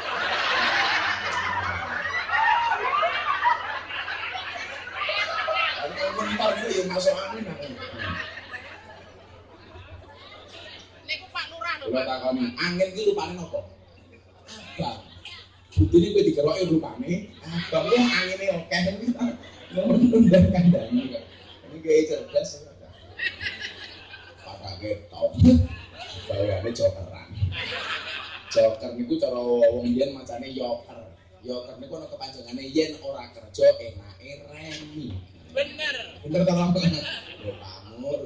Kalau mentar itu ya masuk angin. angin. Niku Pak Pak. takoni, angin ki rupane nopo? Abang. Butine kowe dikeroki rupane abang lu angine akeh iki. Nundang kandhane kok. Ini kayak cerdas. Pak ketok. Bawane jokeran. Joker niku cara wong yen macane yoker. Yoker niku ana kepanjangane yen ora kerja enake remi. Bener. Bener ta Bang? Yo pamur.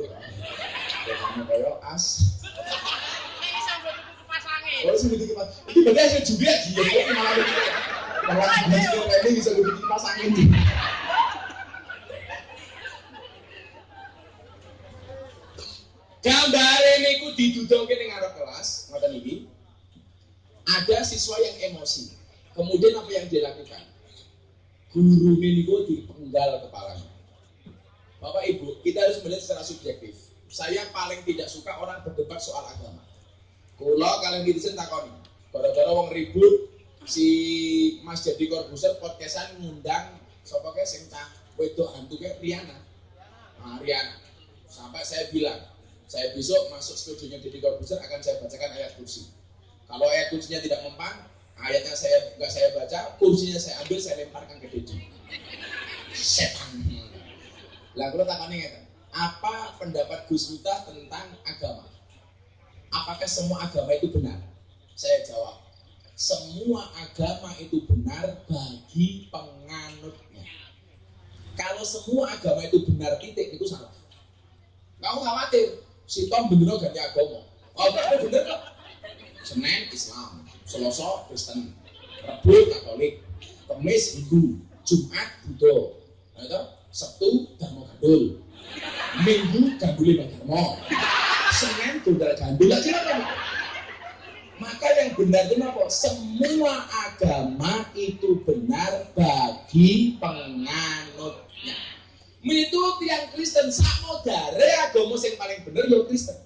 Yo kamu koyo as. Kalau ya, sih bikin kipas, ibadah sih juga dia. Kalau ini bisa bikin kipas kelas, ngoten ini Ada siswa yang emosi. Kemudian apa yang dilakukan Guru Guru niku dipenggal kepalanya. Bapak Ibu, kita harus melihat secara subjektif. Saya paling tidak suka orang berdebat soal agama. Kulo kalian sen takoni. Gara-gara wong ribut si Mas Jadi Corbuzier podcastan ngundang sapa ke sing cah wedok hantu ke Riana. Nah, Riana. Sampai saya bilang, saya besok masuk studionya Deddy Corbuzier akan saya bacakan ayat kursi. Kalau ayat kursinya tidak mempan, ayatnya saya nggak saya baca, kursinya saya ambil, saya lemparkan ke Deddy. Setan. Lah kalau takani ngeten, apa pendapat Gus Miftah tentang agama? Apakah semua agama itu benar? Saya jawab, semua agama itu benar bagi penganutnya. Kalau semua agama itu benar titik itu salah. Kamu khawatir, si Tom bener ganti agama. Oh, kamu bener kok. Senin Islam, Selasa Kristen, Rabu Katolik, Kamis Hindu, Jumat Buddha, Sabtu Dharma Gandul, Minggu Ganduli Dharma, Senin Tunggal Gandul aja kan? Maka yang benar itu apa? Semua agama itu benar bagi penganutnya. Menurut yang Kristen sakmo dari agama yang paling benar ya Kristen.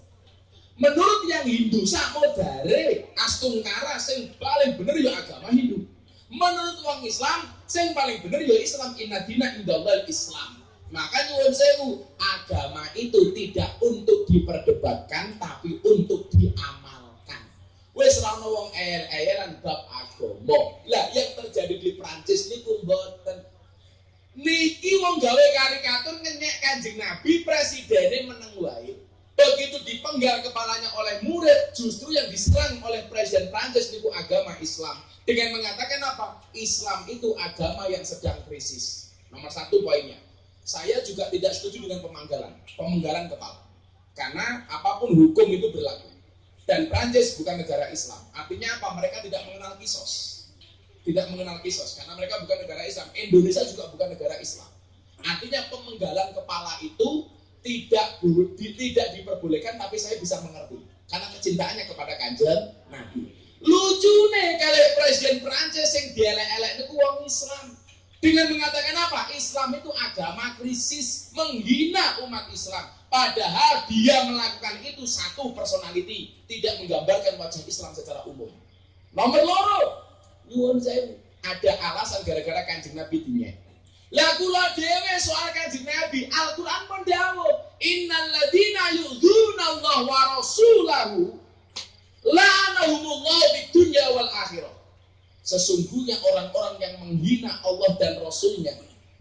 Menurut yang Hindu sakmo dari astungkara yang paling benar ya agama Hindu. Menurut orang Islam yang paling benar ya Islam inna dina indallah Islam. Maka nyuwun sewu, agama itu tidak untuk diperdebatkan tapi untuk diamalkan. Wes ora ono wong ayel-ayelan bab agama. Lah yang terjadi di Prancis niku mboten. Niki wong gawe karikatur ngenyek Kanjeng Nabi presidennya meneng wae. Begitu dipenggal kepalanya oleh murid, justru yang diserang oleh presiden Prancis niku agama Islam. Dengan mengatakan apa? Islam itu agama yang sedang krisis. Nomor satu poinnya. Saya juga tidak setuju dengan pemanggalan, pemenggalan kepala. Karena apa pun hukum itu berlaku. Dan Prancis bukan negara Islam. Artinya apa? Mereka tidak mengenal kisos. Tidak mengenal kisos. Karena mereka bukan negara Islam. Indonesia juga bukan negara Islam. Artinya pemenggalan kepala itu tidak tidak diperbolehkan tapi saya bisa mengerti karena kecintaannya kepada kanjeng Nabi lucu nih kalau presiden Prancis yang dielek-elek itu uang Islam dengan mengatakan apa? Islam itu agama krisis menghina umat Islam. Padahal dia melakukan itu satu personality tidak menggambarkan wajah Islam secara umum. Nomor loro nyuwun saya ada alasan gara-gara kanjeng Nabi dinyek lah kula soal kanjeng Nabi, Al-Qur'an pun dawuh, "Innal ladzina yu'dzuna Allah wa rasulahu la'anahumullah fid dunya wal akhirah." Sesungguhnya orang-orang yang menghina Allah dan Rasulnya,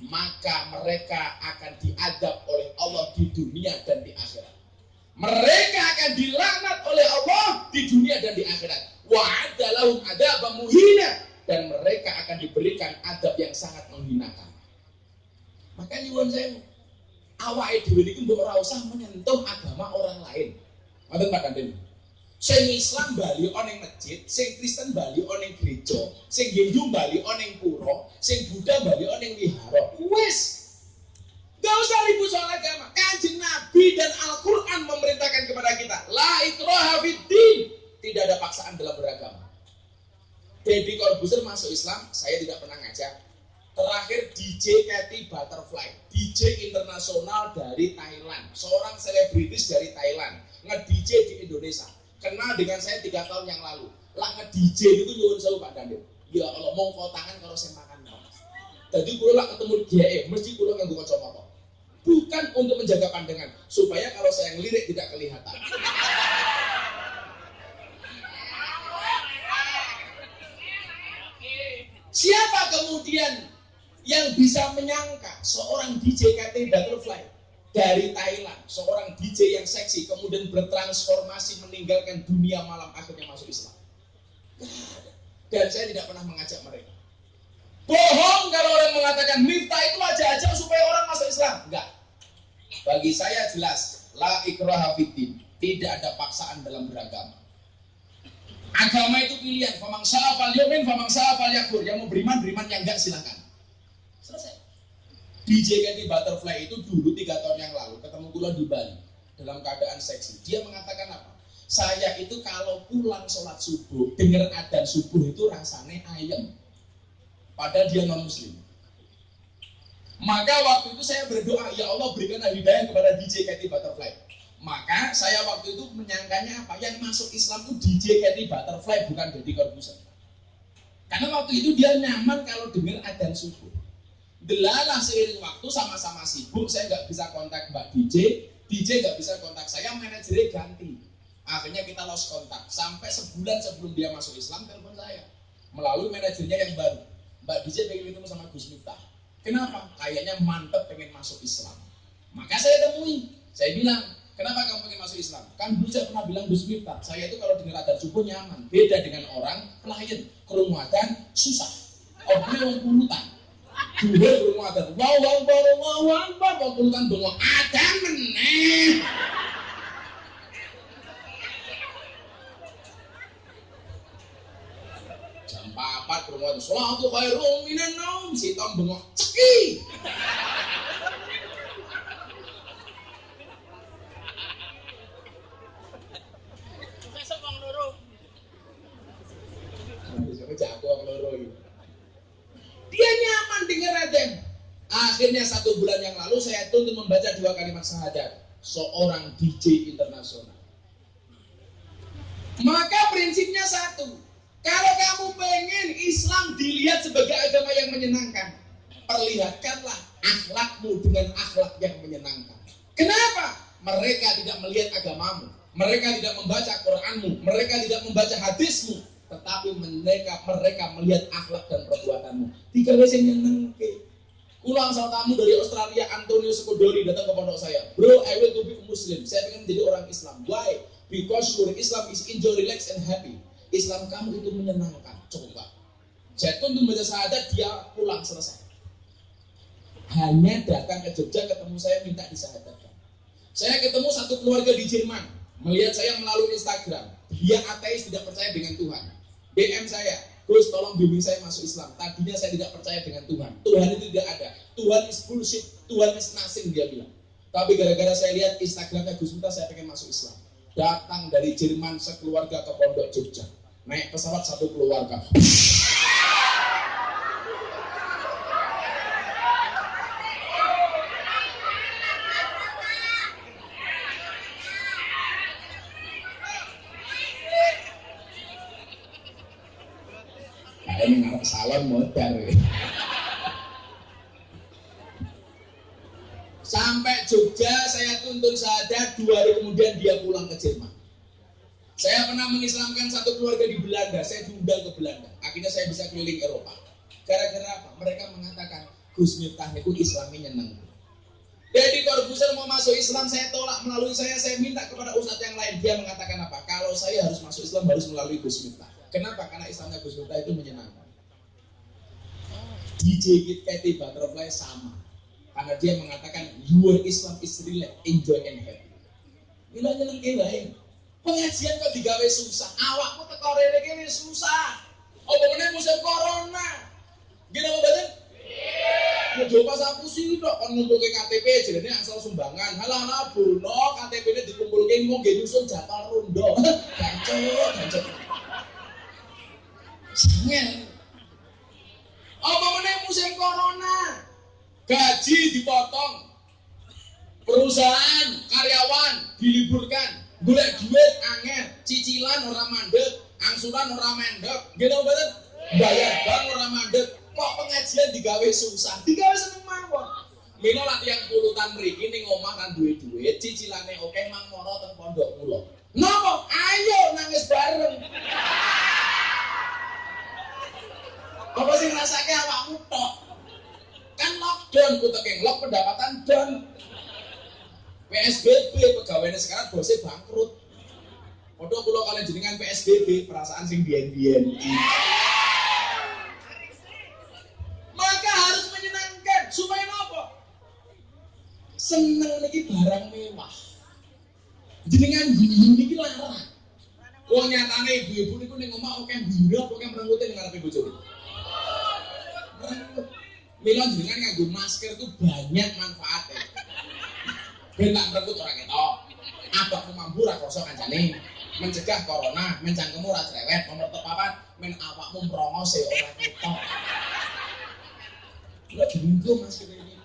maka mereka akan diadab oleh Allah di dunia dan di akhirat. Mereka akan dilaknat oleh Allah di dunia dan di akhirat. Wa'adda lahum adabam muhina dan mereka akan diberikan adab yang sangat menghinakan. Maka nyuwun saya iki mbok ora usah menyentuh agama orang lain. Ngoten Pak Kantin. Sing Islam bali oneng masjid, sing Kristen bali oneng gereja, sing Hindu bali oneng pura, sing Buddha bali oneng wihara. Wis. Gak usah ribut soal agama. Kanjeng Nabi dan Al-Quran memerintahkan kepada kita. La ikraha. Tidak ada paksaan dalam beragama. Deddy Corbuzier masuk Islam, saya tidak pernah ngajak Terakhir DJ Cathy Butterfly, DJ internasional dari Thailand, seorang selebritis dari Thailand, nge-DJ di Indonesia. Kenal dengan saya tiga tahun yang lalu. Lah nge-DJ itu nyuwun sewu Pak Daniel. Ya Allah, kau tangan kalau saya makan Jadi kulo lah ketemu dia, eh, mesti kulo nganggo kacamata. Bukan untuk menjaga pandangan, supaya kalau saya ngelirik tidak kelihatan. Siapa kemudian yang bisa menyangka seorang DJ KT Butterfly dari Thailand, seorang DJ yang seksi kemudian bertransformasi meninggalkan dunia malam akhirnya masuk Islam. Dan saya tidak pernah mengajak mereka. Bohong kalau orang mengatakan Miftah itu aja-aja supaya orang masuk Islam. Enggak. Bagi saya jelas, la ikraha fiddin. Tidak ada paksaan dalam beragama. Agama itu pilihan. Famang syafal yumin, famang syafal yakur. Yang mau beriman, beriman. Yang enggak silakan. DJ Candy Butterfly itu dulu tiga tahun yang lalu ketemu gula di Bali. dalam keadaan seksi. Dia mengatakan apa? Saya itu kalau pulang sholat subuh, dengar adzan subuh itu rasanya ayam. Padahal dia non muslim. Maka waktu itu saya berdoa, ya Allah berikan hidayah kepada DJ Katy Butterfly. Maka saya waktu itu menyangkanya apa? Yang masuk Islam itu DJ Katy Butterfly bukan Deddy Corbuzier. Karena waktu itu dia nyaman kalau dengar adzan subuh. Delalah seiring waktu sama-sama sibuk, saya nggak bisa kontak Mbak DJ, DJ nggak bisa kontak saya, manajernya ganti. Akhirnya kita lost kontak. Sampai sebulan sebelum dia masuk Islam, telepon saya. Melalui manajernya yang baru. Mbak DJ pengen ketemu sama Gus Miftah. Kenapa? Kayaknya mantep pengen masuk Islam. Maka saya temui. Saya bilang, kenapa kamu pengen masuk Islam? Kan dulu pernah bilang Gus Miftah, saya itu kalau dengar adzan subuh nyaman. Beda dengan orang klien, kerumuatan susah. Orangnya orang pulutan. Wow, wow, wow, wow, wow, wow, wow, pulutan bengok. Adzan meneh. Jam 4 kerumuh adzan. Suatu khairum minan naum. Si Tom bengok. Ceki. Besok wong loro. Jago gitu. Dia nyaman dengar adzan. Akhirnya satu bulan yang lalu saya tuntut membaca dua kalimat syahadat. Seorang DJ internasional. Maka prinsipnya satu. Kalau kamu pengen Islam dilihat sebagai agama yang menyenangkan, perlihatkanlah akhlakmu dengan akhlak yang menyenangkan. Kenapa? Mereka tidak melihat agamamu, mereka tidak membaca Quranmu, mereka tidak membaca hadismu, tetapi mereka mereka melihat akhlak dan perbuatanmu. Tiga wes yang nyenengke. Ulang sama tamu dari Australia, Antonio Skodori datang ke pondok saya. Bro, I will to be Muslim. Saya ingin menjadi orang Islam. Why? Because your Islam is enjoy, relax, and happy. Islam kamu itu menyenangkan. Coba. Jatuh untuk membaca syahadat, dia pulang selesai. Hanya datang ke Jogja ketemu saya minta disyahadatkan. Saya ketemu satu keluarga di Jerman, melihat saya melalui Instagram. Dia ateis tidak percaya dengan Tuhan. DM saya, Gus tolong bimbing saya masuk Islam. Tadinya saya tidak percaya dengan Tuhan. Tuhan itu tidak ada. Tuhan is bullshit. Tuhan is nothing dia bilang. Tapi gara-gara saya lihat Instagramnya Gus Miftah, saya pengen masuk Islam. Datang dari Jerman sekeluarga ke Pondok Jogja. Naik pesawat satu keluarga. Salon modal. Sampai Jogja saya tuntun syahadat, dua hari kemudian dia pulang ke Jerman. Saya pernah mengislamkan satu keluarga di Belanda, saya diundang ke Belanda. Akhirnya saya bisa keliling Eropa. Gara-gara apa? Mereka mengatakan, Gus Miftah itu Islamnya nyeneng. Jadi Corbuzier mau masuk Islam, saya tolak melalui saya, saya minta kepada ustadz yang lain. Dia mengatakan apa? Kalau saya harus masuk Islam harus melalui Gus Miftah. Kenapa? Karena Islamnya Gus Miftah itu menyenangkan. DJ Katy Butterfly sama. Karena dia mengatakan your Islam is relax, enjoy and happy. Bila nyeneng wae. Pengajian kok digawe susah. Awakmu teko rene kene susah. Apa meneh musim corona. Gini apa badan? Ya jauh pas aku sih dok kan ngumpulke KTP jadi asal sumbangan. Halah halah Bruno KTP ini dikumpulke mau gak nyusun jatah rondo. Gancet, gancet. Sengel. Apa meneh musim corona? Gaji dipotong. Perusahaan, karyawan diliburkan. Golek duit angel, cicilan ora mandek, angsuran ora mendek. Gitu betul? Bayar bank ora mandek. Kok pengajian digawe susah? Digawe seneng mawon. Mino latihan pulutan mriki ning omah kan duwe duit, cicilane oke mang mono teng pondok kula. Napa? Ayo nangis bareng. Apa sih ngrasake awakmu tok? Kan lockdown ku tekeng lock pendapatan down. PSBB pegawainya sekarang bosnya bangkrut. Padahal kalau kalian jenengan PSBB perasaan sing biyen-biyen. Maka harus menyenangkan supaya apa? Seneng lagi barang mewah. Jenengan guyu niki larang. Wong nyatane ibu-ibu niku ning omah oke mbira oke merengute ning ngarepe bojone. Mila jenengan nganggo masker tuh banyak manfaatnya. Ben tak merenggut ora ketok. Abakmu mampu ra krasa kancane. Mencegah corona, mencangkemmu ra cerewet, nomor tepapat men awakmu mrongose ora ketok. Lha diunggo Mas kene iki.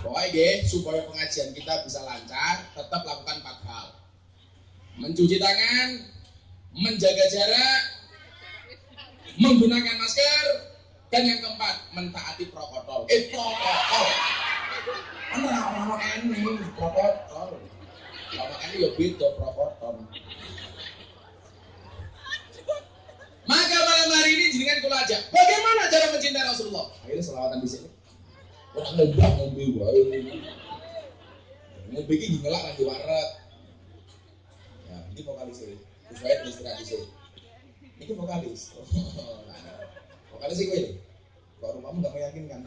Pokoknya nggih, supaya pengajian kita bisa lancar, tetap lakukan empat hal. Mencuci tangan, menjaga jarak, menggunakan masker, dan yang keempat, mentaati protokol. Eh, protokol. Kan orang-orang ini protokol. Lama ini ya beda protokol. Maka malam hari ini jenengan kula aja. Bagaimana cara mencintai Rasulullah? Akhirnya selawatan di sini. Orang ngobah ngombe wae. Ngombe iki ngelak nang. Ya, ini vokalis ini. Supaya terus terang sini. Ini vokalis. vokalis sih gue. Kok rumahmu gak meyakinkan?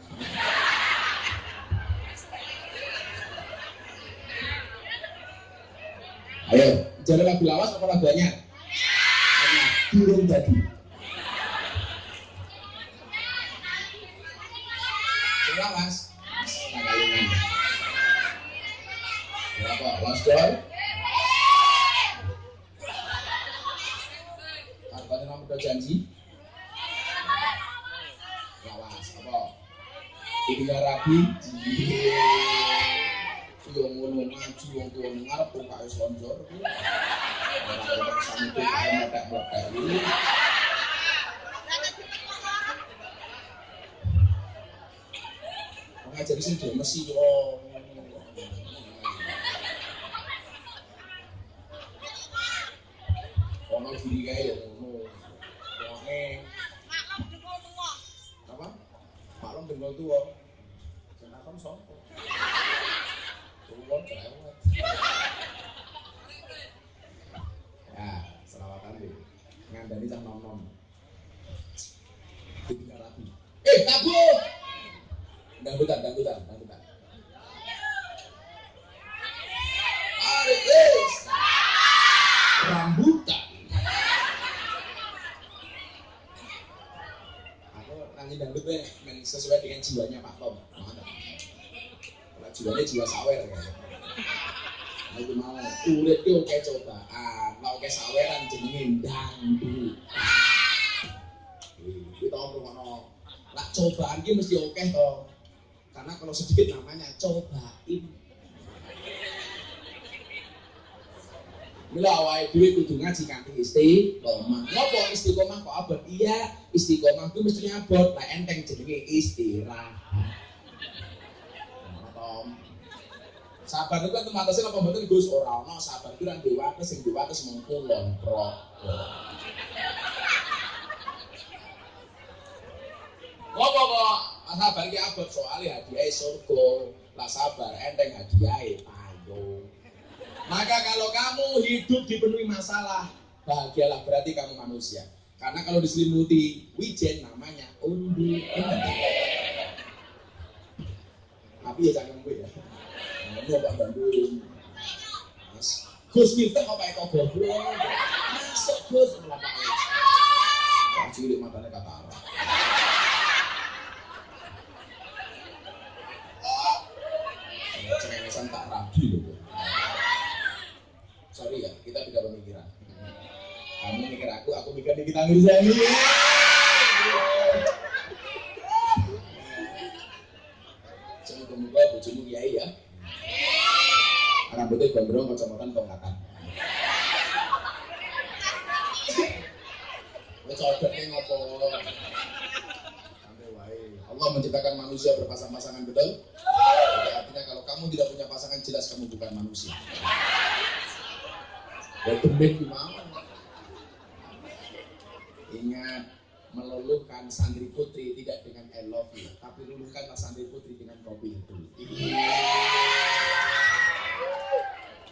Ayo, jalan lagu lawas apa lagu jadi. Sing lawas. Berapa? Last door. Janji? Lawas, apa? Tiga rabi, Yo ngono ngaji wong tuwa ngarep kok slonjor. Ora ono sampe dhewe mesti yo. Ono diri kae yo. Wonge apa? Maklum dengan tua. Sopo? Turun cerewet. Ya, selawatan deh. Ngandani cah nom nom. Tiga rapi. Eh, tabu. Dangdutan, dangdutan. Aku nyanyi dangdut deh, sesuai dengan jiwanya Pak Tom. Kalau jiwanya jiwa sawer kan. Aku mau urip ki oke cobaan, mau oke saweran jenenge dangdut. Kita ngono. Lah cobaan ki mesti oke toh. Karena kalau sedikit namanya cobain. Mila awake dhewe kudu ngaji kanthi istiqomah. Ngopo istiqomah kok abot? Iya, istiqomah ku mesti abot. Lah enteng jenenge istirahat. Sabar itu kan tematesnya apa mboten Gus ora ono sabar itu kan dewa sing dewa terus mung kulon Ngopo kok sabar ki abot soalnya hadiah surga. Lah sabar enteng hadiah payung. Maka kalau kamu hidup dipenuhi masalah, bahagialah berarti kamu manusia. Karena kalau diselimuti wijen namanya undi Tapi ya jangan gue ya. Pak Bandung. Mas, Gus Miftah kok goblok. Masuk Gus malah pakai. Wah, cilik matanya kata arah. Cengengesan tak rabi loh. Sorry ya, kita beda pemikiran. Kamu mikir aku, aku Mirzani. Semoga-moga bojomu kiai ya. Rambutnya gondrong, kacamata tongkatan. Wes codotnya ngopo? Santai wae. Allah menciptakan manusia berpasang-pasangan betul. Jadi artinya kalau kamu tidak punya pasangan jelas kamu bukan manusia. Ya tumben gimana? Ingat santri putri tidak dengan I love you, tapi luluhkanlah santri putri dengan kopi itu.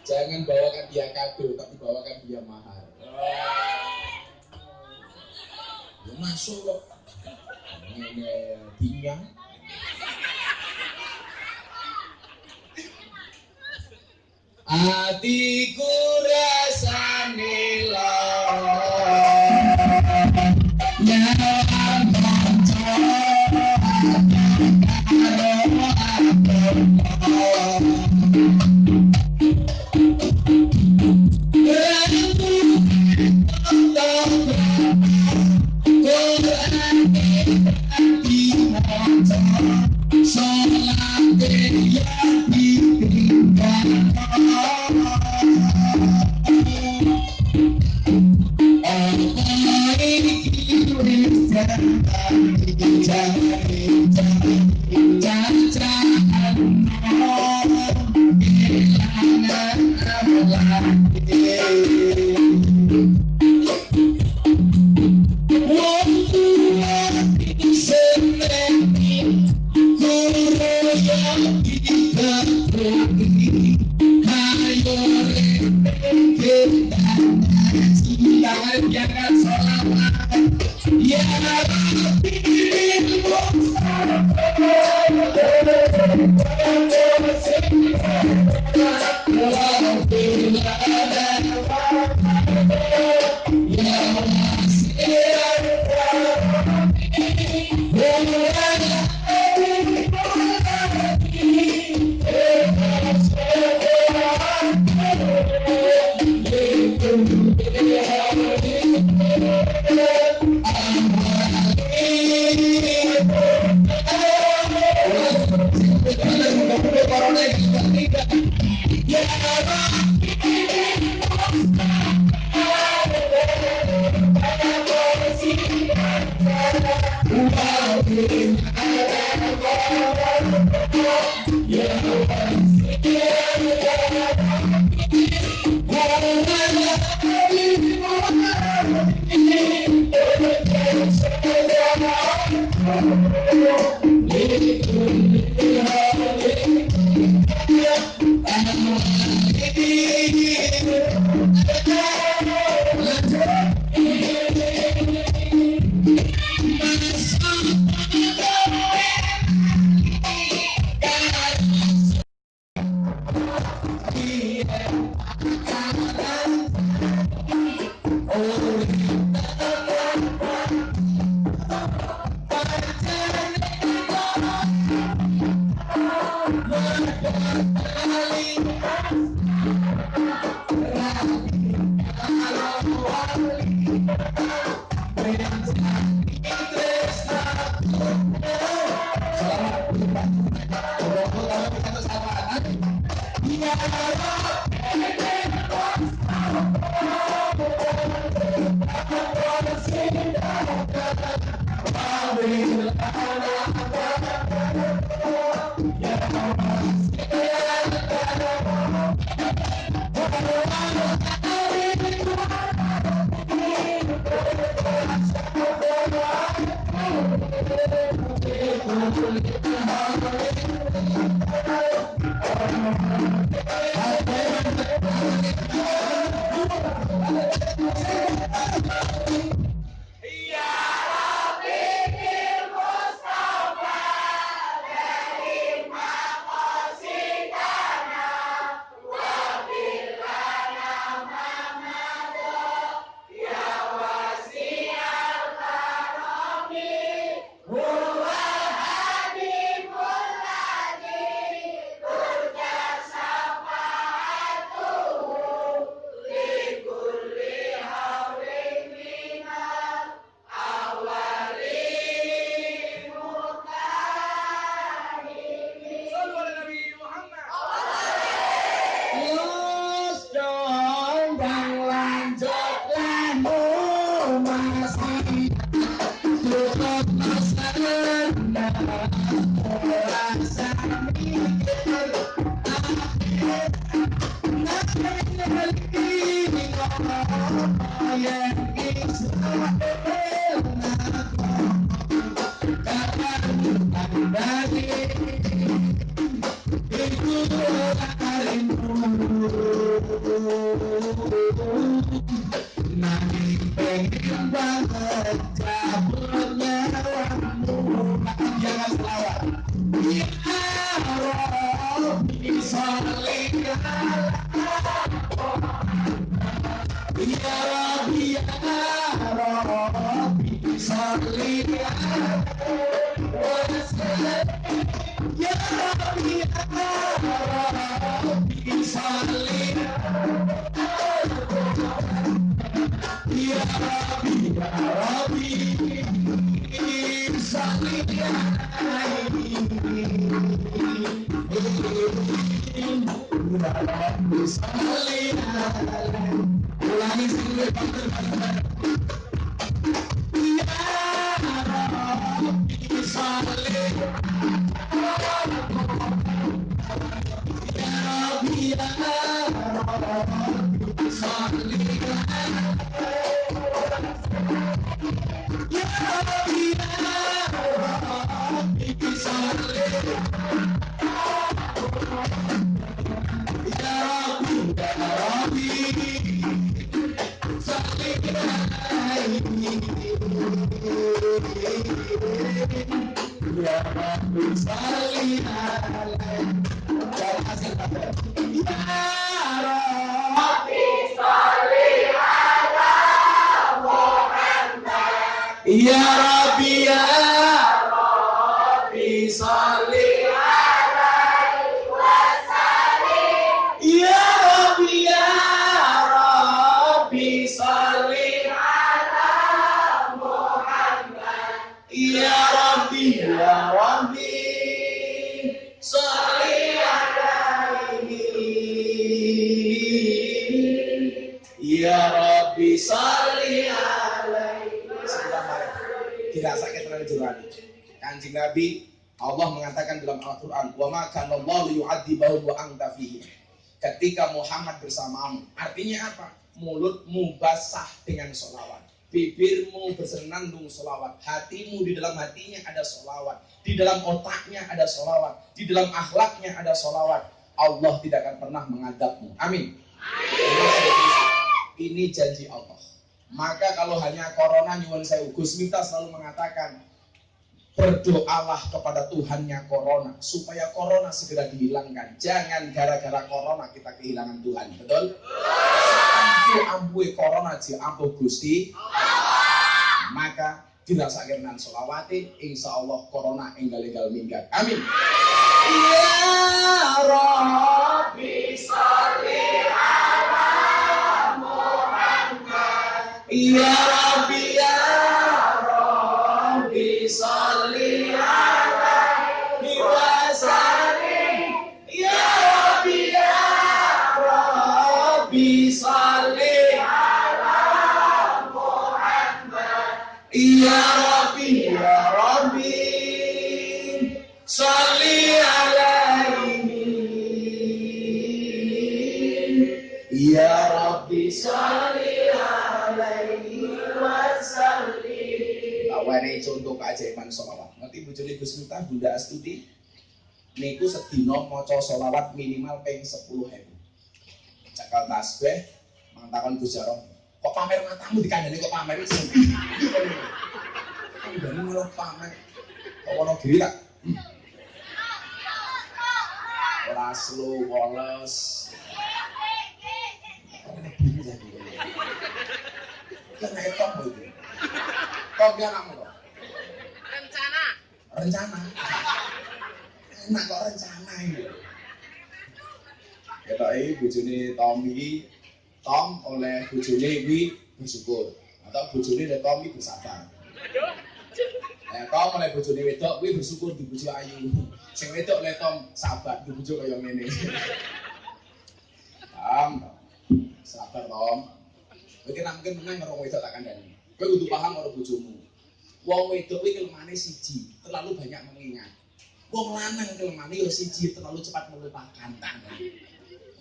Jangan bawakan dia kado, tapi bawakan dia mahar. Ya masuk kok. Ini. Hatiku rasane dalam Al-Quran wa ma kana Allah wa anta fihim ketika Muhammad bersamamu artinya apa? Mulutmu basah dengan solawat bibirmu bersenandung solawat hatimu di dalam hatinya ada solawat di dalam otaknya ada solawat di dalam akhlaknya ada solawat Allah tidak akan pernah mengadabmu. Amin. Ini janji Allah. Maka kalau hanya corona nyuwun saya Gus selalu mengatakan berdoalah kepada Tuhannya corona supaya corona segera dihilangkan. Jangan gara-gara corona kita kehilangan Tuhan betul? Ampu ampu corona ji ampuh Gusti. Maka dirasakan dengan solawati insya Allah corona enggal enggal minggat. Amin. Ya Rabbi salli ala Muhammad. Ya Rabbi ya Rabbi keajaiban sholawat ngerti bojone Gus Miftah Bunda Astuti niku sedina maca sholawat minimal ping 10.000 cakal tasbih mantakon Gus Jarong kok pamer matamu dikandani kok pamer iki Kandani malah pamer kok ono giri tak ora slow woles Kan etok itu. Kok anakmu kok? Rencana. Rencana. Enak kok rencana ini. Ya tak ini bojone Tommy Tom oleh bojone Wi bersyukur. Atau bojone dari Tommy bersabar. Ya, Tom oleh bojone wedok Wi bersyukur di bojo ayu. Sing wedok oleh Tom sabar di bojo kaya ngene. Tom sabar Tom. Kira mungkin menang karo wedok tak kandhani. Kowe kudu paham karo bojomu Wong wedok kuwi kelemahannya siji, terlalu banyak mengingat. Wong lanang kelemahannya ya siji, terlalu cepat melupakan.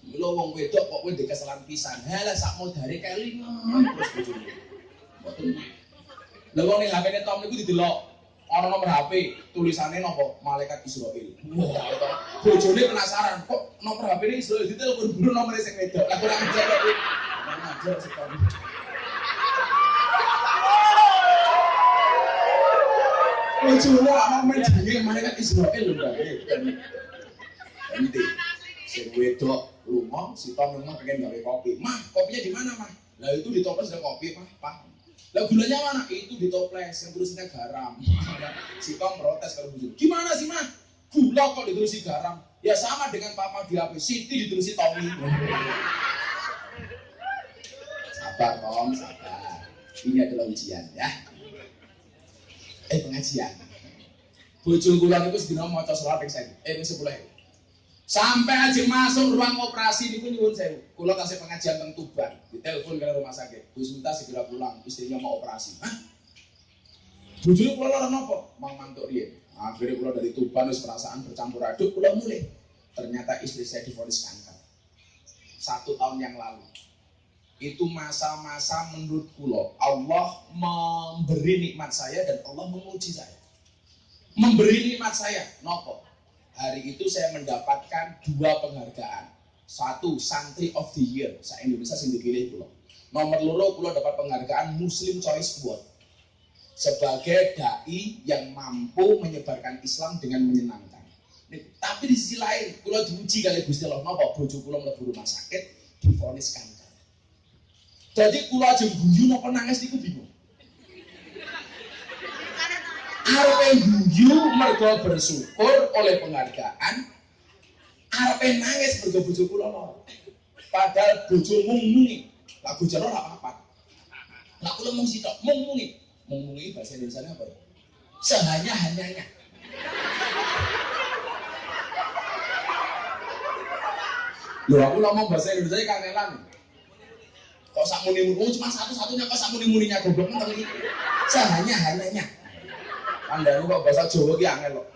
Mula wong wedok kok kowe kesalahan pisan. Halah sak modare kelingan terus bojone. Mboten. Wong ning HP-ne Tom niku didelok ana nomor HP, tulisannya nopo malaikat Israel. Wah. Bojone penasaran, kok nomor HP-ne Israel ditelepon dulu nomor sing wedok. Lah kurang ajar kok. Kurang sekali. Lucu lah, mau main jenenge malaikat Israel lho, Mbak. Nanti, sing wedok lunga, si Tom lunga pengen gawe kopi. Mah, kopinya di mana, Mah? Lah itu di toples ada kopi, Mah. Pak. Lah gulanya mana? Itu di toples, yang tulisnya garam. si Tom protes kalau bujur. Gimana sih, Mah? Gula kok ditulis garam? Ya sama dengan papa di HP, Siti ditulis Tommy. sabar, Tom, sabar. Ini adalah ujian, ya eh pengajian. Bojo kula niku sedina maca selawat ping 1000 eh ping 10.000 sampai aja masuk ruang operasi niku nyuwun sewu. Kula kasih pengajian teng Tuban. Ditelepon ke rumah sakit Gus Minta segera pulang istrinya mau operasi. Hah? Bojone kula lara napa mang mantuk riyen. Akhirnya kula dari Tuban wis perasaan bercampur aduk kula mulai ternyata istri saya divonis kanker satu tahun yang lalu itu masa-masa menurut kulo. Allah memberi nikmat saya dan Allah menguji saya. Memberi nikmat saya. Nopo. Hari itu saya mendapatkan dua penghargaan. Satu santri of the year. Saya Indonesia sing dipilih kulo. Nomor loro kula dapat penghargaan Muslim Choice Award. Sebagai dai yang mampu menyebarkan Islam dengan menyenangkan. Tapi di sisi lain, kula diuji kali Gusti Allah. Napa bojo mlebu rumah sakit kanker. Jadi kula aja guyu napa nangis niku bingung. Arepe guyu mergo bersyukur oleh penghargaan. Arepe nangis mergo bojo kula. Padahal mung muni. Lah bojo lara apa-apa. Lah kula mung sitok mung muni. Mung muni bahasa Indonesia apa ya? Sehanya-hanyanya. Loh aku ngomong bahasa Indonesia kangenan. Kok sak muni muni cuma satu-satunya kok sak muni muninya goblok men iki. Sehanya-hanyanya. Anda kok bahasa Jawa ki angel kok.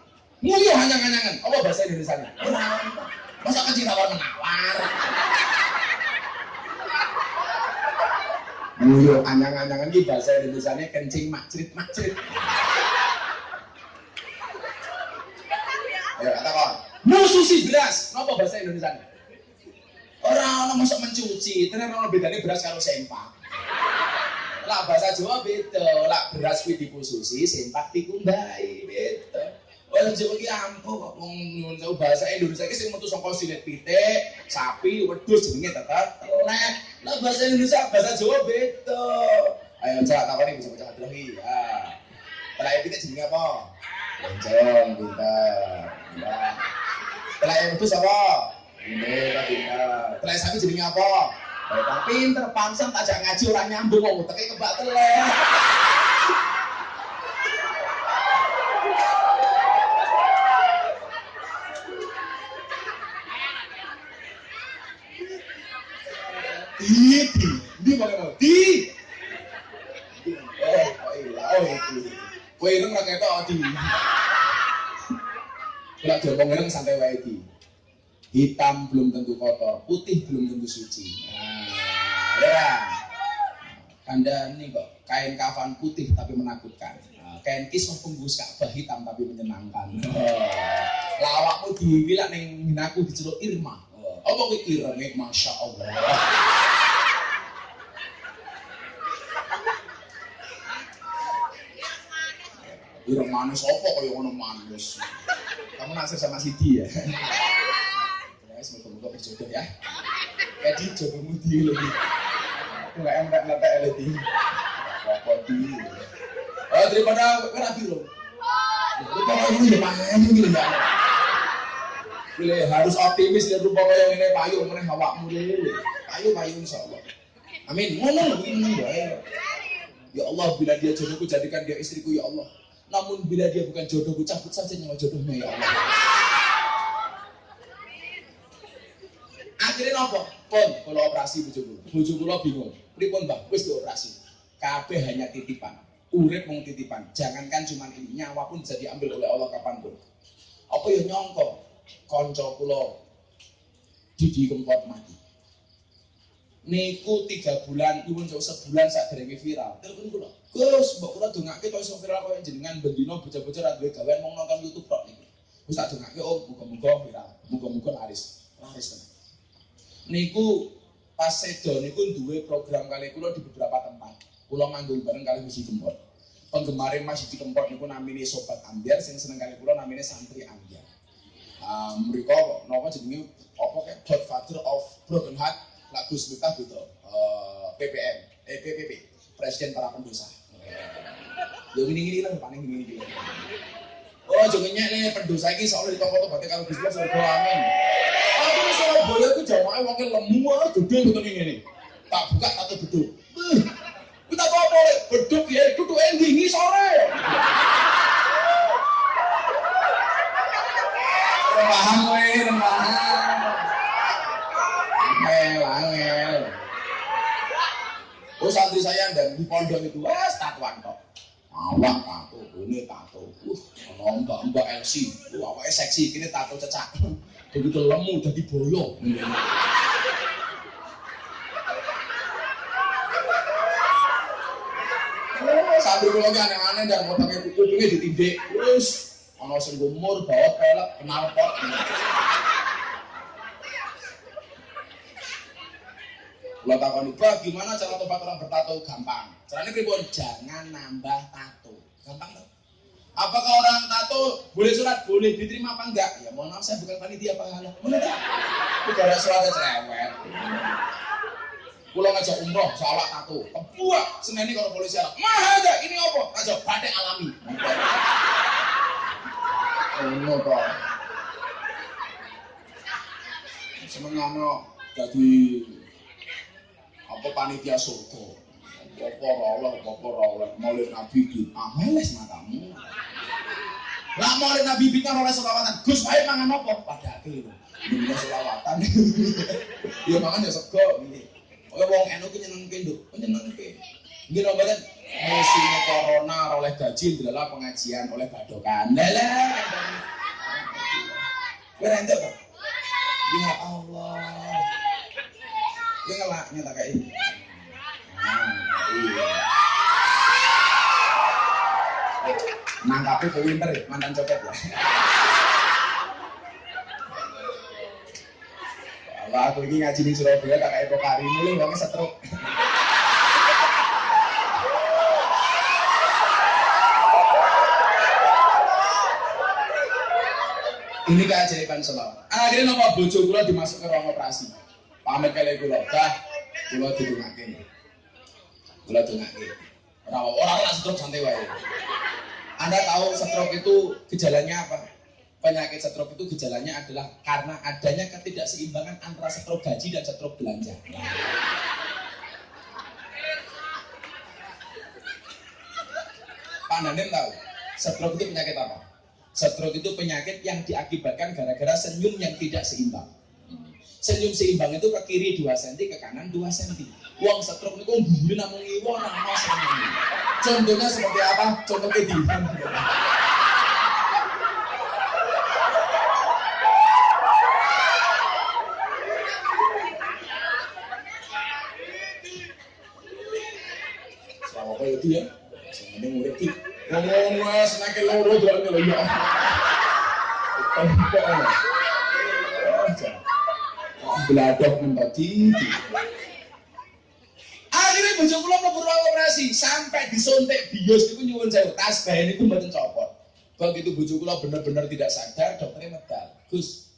Nguyu hanyang-hanyangan. Apa bahasa Indonesia? Ora. Masa kecil tawar menawar. Nguyu hanyang-hanyangan ki bahasa Indonesia kencing makcrit makcrit. Ayo kata kok. Mususi beras. Napa bahasa Indonesia? Orang orang masuk mencuci, ternyata orang bedanya beras karo sempak. Lah bahasa Jawa beda, lah beras kuwi dikhususi, sempak dikumbai, beda. Orang Jawa ki ampuh kok wong bahasa Indonesia ki sing metu saka silet pitik, sapi, wedhus jenenge tetep telek. Lah bahasa Indonesia bahasa Jawa beda. Ayo cak takoni bisa dulu iki. Ya. Telek pitik jenenge apa? Lonceng, pintar. Ya. Telek wedhus apa? Ini tapi telek sapi jenenge apa? Tapi pinter pansam tajak ngaji orang nyambung wong uteke kebak telek. Di, di, di Di. Oh, iya, oh itu. Kowe ireng ra ketok di. Kalau diomong ireng santai wae di. Hitam belum tentu kotor, putih belum tentu suci. Nah, ya. Anda ini kok kain kafan putih tapi menakutkan. Nah, kain kisah pembus Ka'bah hitam tapi menyenangkan. Oh. Lawakmu dibilang neng aku diceluk Irma. Oh. Kuwi irenge Masya Allah. Ireng manis apa kaya ngono manis. Kamu naksir sama Sidi ya? Ya, berjodoh ya. Jadi jodohmu dia lagi. Aku nggak enak ngetek lagi. Apa di? Oh daripada kowe rapi loh. Rupa kaya ini ya ya. Pilih harus optimis dan rupa kaya ini payu meneh awakmu lele. Payu payu insyaallah. Amin. Ngono lho ini ya. Ya Allah bila dia jodohku jadikan dia istriku ya Allah. Namun bila dia bukan jodohku cabut saja nyawa jodohnya ya Allah. Akhirnya nopo? Pun kalau operasi bojo kula. Bojo kula bingung. Pripun, Mbak? Wis dioperasi. Kabeh hanya titipan. Urip mung titipan. Jangankan cuma ini, nyawa pun bisa diambil oleh Allah kapan pun. Apa ya nyongko? Konco kula Didi Kempot mati. Niku tiga bulan, ibu jauh sebulan saat derenge viral. Telepon kula, Gus, mbak kula dongake kok iso viral kok jenengan bendino bocah-bocah ra duwe gawean mau nonton YouTube tok niku. Wis tak oh muga-muga viral, muga-muga laris. Laris tenan. Niku pas sedo niku duwe program kali kula di beberapa tempat. Kula manggung bareng kali Musi Kempot. Penggemar Mas Didi Kempot niku namine Sobat Ambiar sing seneng kali kula namine Santri Ambiar. Uh, mereka napa jenenge? Apa kayak Godfather of Broken Heart lagu Miftah gitu uh, PPM eh PPP Presiden para pendosa. Ya gini gini lah paling gini gini oh jangan nih pendosa ini soalnya toko tobatnya kalau bisnis surga amin. Aku di Surabaya itu jamaah wakil lemu gede gitu nih ini tak buka beduk Eh, kita tahu apa beduk ya duduk endingi sore. Paham weh paham angel angel oh santri saya dan di pondok itu wes tatuan kok awak tato ini tato. Uh ono mbak LC uh awaknya seksi kini tato cecak. Begitu lemu jadi boyo. Kula ki aneh-aneh dan otaknya kupingnya ditindik terus ono sing gumur bawa pelek kenal pot Kalau takoni, "Bah, gimana cara tobat orang bertato?" Gampang. Caranya pripun? Jangan nambah tato. Gampang tuh. Apakah orang tato boleh surat? Boleh diterima apa enggak? Ya mohon maaf saya bukan panitia pahala. Boleh tak? Negara suratnya cerewet. Pulau ngajak umroh, salah tato. Kebuak, seneni kalau polisi alat. Mah aja, ini apa? Aja batik alami. Oh, no, toh. Seneng jadi apa panitia surga. Apa ora oleh, apa ora oleh. Maulid Nabi di ameles matamu. Lah maulid Nabi bintang oleh selawatan. Gus wae mangan apa? Padake lho. Ini selawatan. Ya mangan ya sego iki. Oke wong enu ki nyenengke nduk, nyenengke. Nggih lho mboten. Musimnya corona oleh gaji, adalah pengajian oleh badokan. Lah Kowe kok. Ya Allah. Ya ngelak nyata kayak ini. Nangkapnya ke winter ya, mantan copet ya. Kalau aku ini ngaji di Surabaya tak kayak pokari mulai wongnya setruk. Ini keajaiban selawat. Akhirnya nama bojo kula dimasuk ke ruang operasi. Pamit kali kula, dah kula didongake. Kula dongake. Ora orang lah stroke santai wae. Anda tahu stroke itu gejalanya apa? Penyakit stroke itu gejalanya adalah karena adanya ketidakseimbangan antara stroke gaji dan stroke belanja. Pak tahu, stroke itu penyakit apa? Stroke itu penyakit yang diakibatkan gara-gara senyum yang tidak seimbang. Senyum seimbang itu ke kiri 2 cm, ke kanan 2 cm. Uang stroke itu bumbu namun iwo nama senyum. Contohnya seperti apa? Contohnya di apa itu ya? Ana? Beladak mentadi. Akhirnya bojo kula mlebu ruang operasi sampai disuntik bios itu nyuwun sewu tas bahan itu mboten copot. Begitu bojo kula bener-bener tidak sadar, dokternya medal. Gus,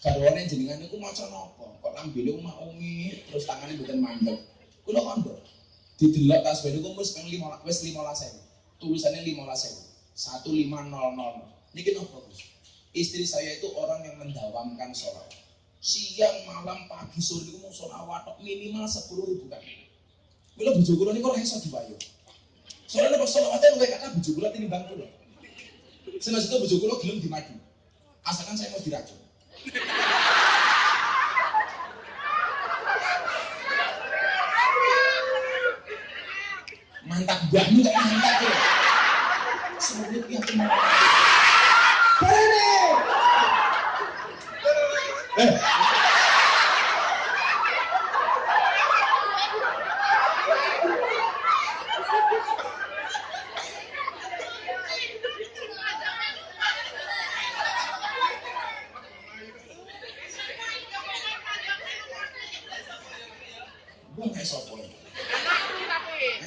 garwane jenengan niku maca napa? Kok lambene omah ungi, terus tangannya mboten mandek. Kula kandha. Didelok tas bahan niku wis ping 15 wis 15.000. Tulisannya 15.000. 1500. Niki napa, Gus? Istri saya itu orang yang mendawamkan sholat. Siang, malam, pagi, sore itu mau sholawat minimal 10 ribu kali. Mila bojo kula niku ora iso diwayu. Soalnya pas sholawatnya luwih kata bojo kula tinimbang kula. Senas itu bojo kula gelem dimadu. Asalkan saya mau diracun. Mantap banget kok mantap ya. Semuanya dia cuma. Berani. Eh, gua nggak sopo. Anak lu tapi.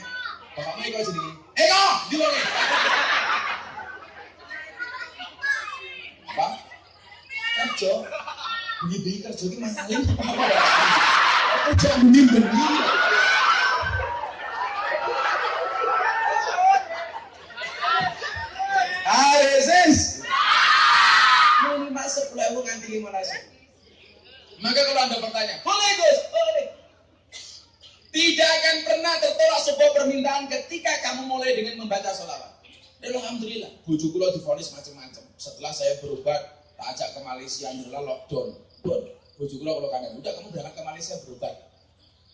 Bapakmu itu aja nih. Eh kok, di luar. Apa? Kerja. Bunyi kerja itu masalahnya apa? Kerja bunyi bunyi. Aresis. Mau masuk sepuluh nganti lima nasi. Maka kalau anda bertanya, boleh Gus, boleh. Tidak akan pernah tertolak sebuah permintaan ketika kamu mulai dengan membaca sholawat. Dan alhamdulillah, bujuk kula difonis macam-macam. Setelah saya berobat, tak ajak ke Malaysia, nyerlah lockdown. Bon, bujuk kula kalau kalian udah kamu berangkat ke Malaysia berobat.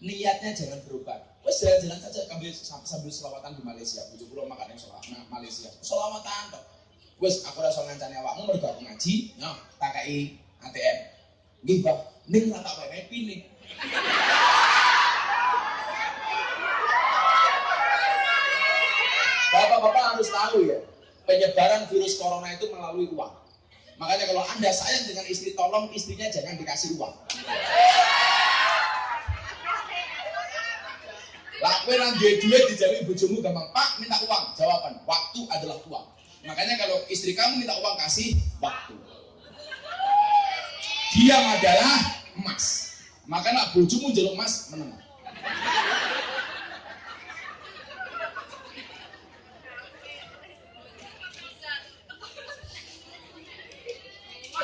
Niatnya jangan berobat. Wes jalan-jalan saja sambil sambil selawatan di Malaysia. Bujuk kula makan yang sholat nah, Malaysia. Selawatan toh. Wes aku rasa ngancani awakmu mergo aku ngaji, no, tak kai ATM. Nggih, Pak. Ning tak wewe pini. Bapak-bapak harus tahu ya, penyebaran virus corona itu melalui uang. Makanya kalau Anda sayang dengan istri, tolong istrinya jangan dikasih uang. Lah kowe nang duwe duit dijawi bojomu gampang, Pak minta uang. Jawaban, waktu adalah uang. Makanya kalau istri kamu minta uang kasih waktu. Diam adalah emas. Maka nak bojomu jaluk emas menang.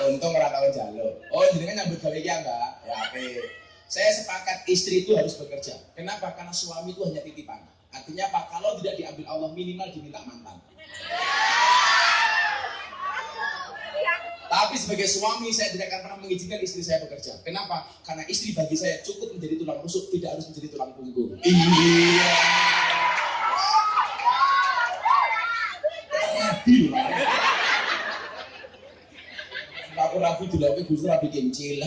Untung ora tau jaluk. Oh, jenengan nyambut gawe ya, Mbak? Ya, oke. Saya sepakat istri itu harus bekerja. Kenapa? Karena suami itu hanya titipan. Artinya apa? Kalau tidak diambil Allah minimal diminta mantan. Tapi sebagai suami saya tidak akan pernah mengizinkan istri saya bekerja. Kenapa? Karena istri bagi saya cukup menjadi tulang rusuk, tidak harus menjadi tulang punggung. Iya. Aku rapi dilakukan Gus rapi kencil.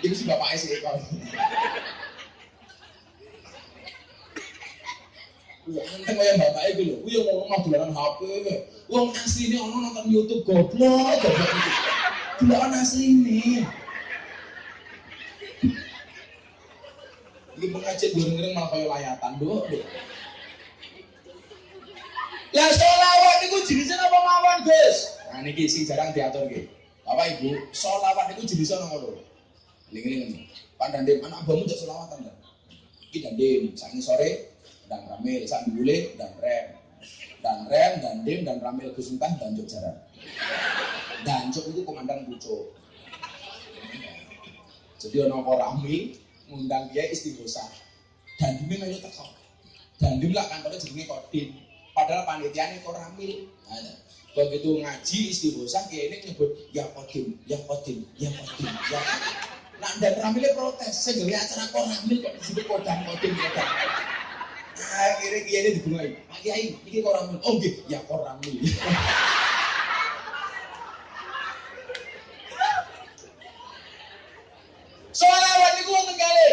Ini si bapak sih kalau. Wah, enteng kaya bapak itu lho. Kuwi ngomong mah dolanan HP. Wong asline ono nonton YouTube goblok, goblok asline. Ini pengajian goreng-goreng malah kaya layatan, Dok. Lah sholawat itu jenisnya apa mawon, Gus? Nah niki sing jarang diatur nggih. Bapak Ibu, sholawat itu jenisnya apa lho? Ling-ling. Pak Dandim, anak abahmu jak sholawatan kan? Iki saat ini sore dan Ramil, saat bule dan Rem. Dan Rem, dan Dim, dan Ramil Gus Entah, dan Jok Jaran. Dan Jok itu komandan Pucuk. Jadi ono Ramil ngundang dia istighosa. Dan Dim melu teko. Dan Dim lah kantornya jenenge Kodim. Padahal panitiane kok Ramil. Nah, begitu ngaji istighosa kene nyebut ya Kodim, ya Kodim, ya Kodim, ya Kodim. Nah, dan Ramilnya protes, saya acara kok Ramil kok disebut kodam kodim kodam. Akhirnya kiai ini dibungai, Pak Kiai, ini kok Ramil. Oh, nggih, ya kok Ramil. Sholawat itu kali.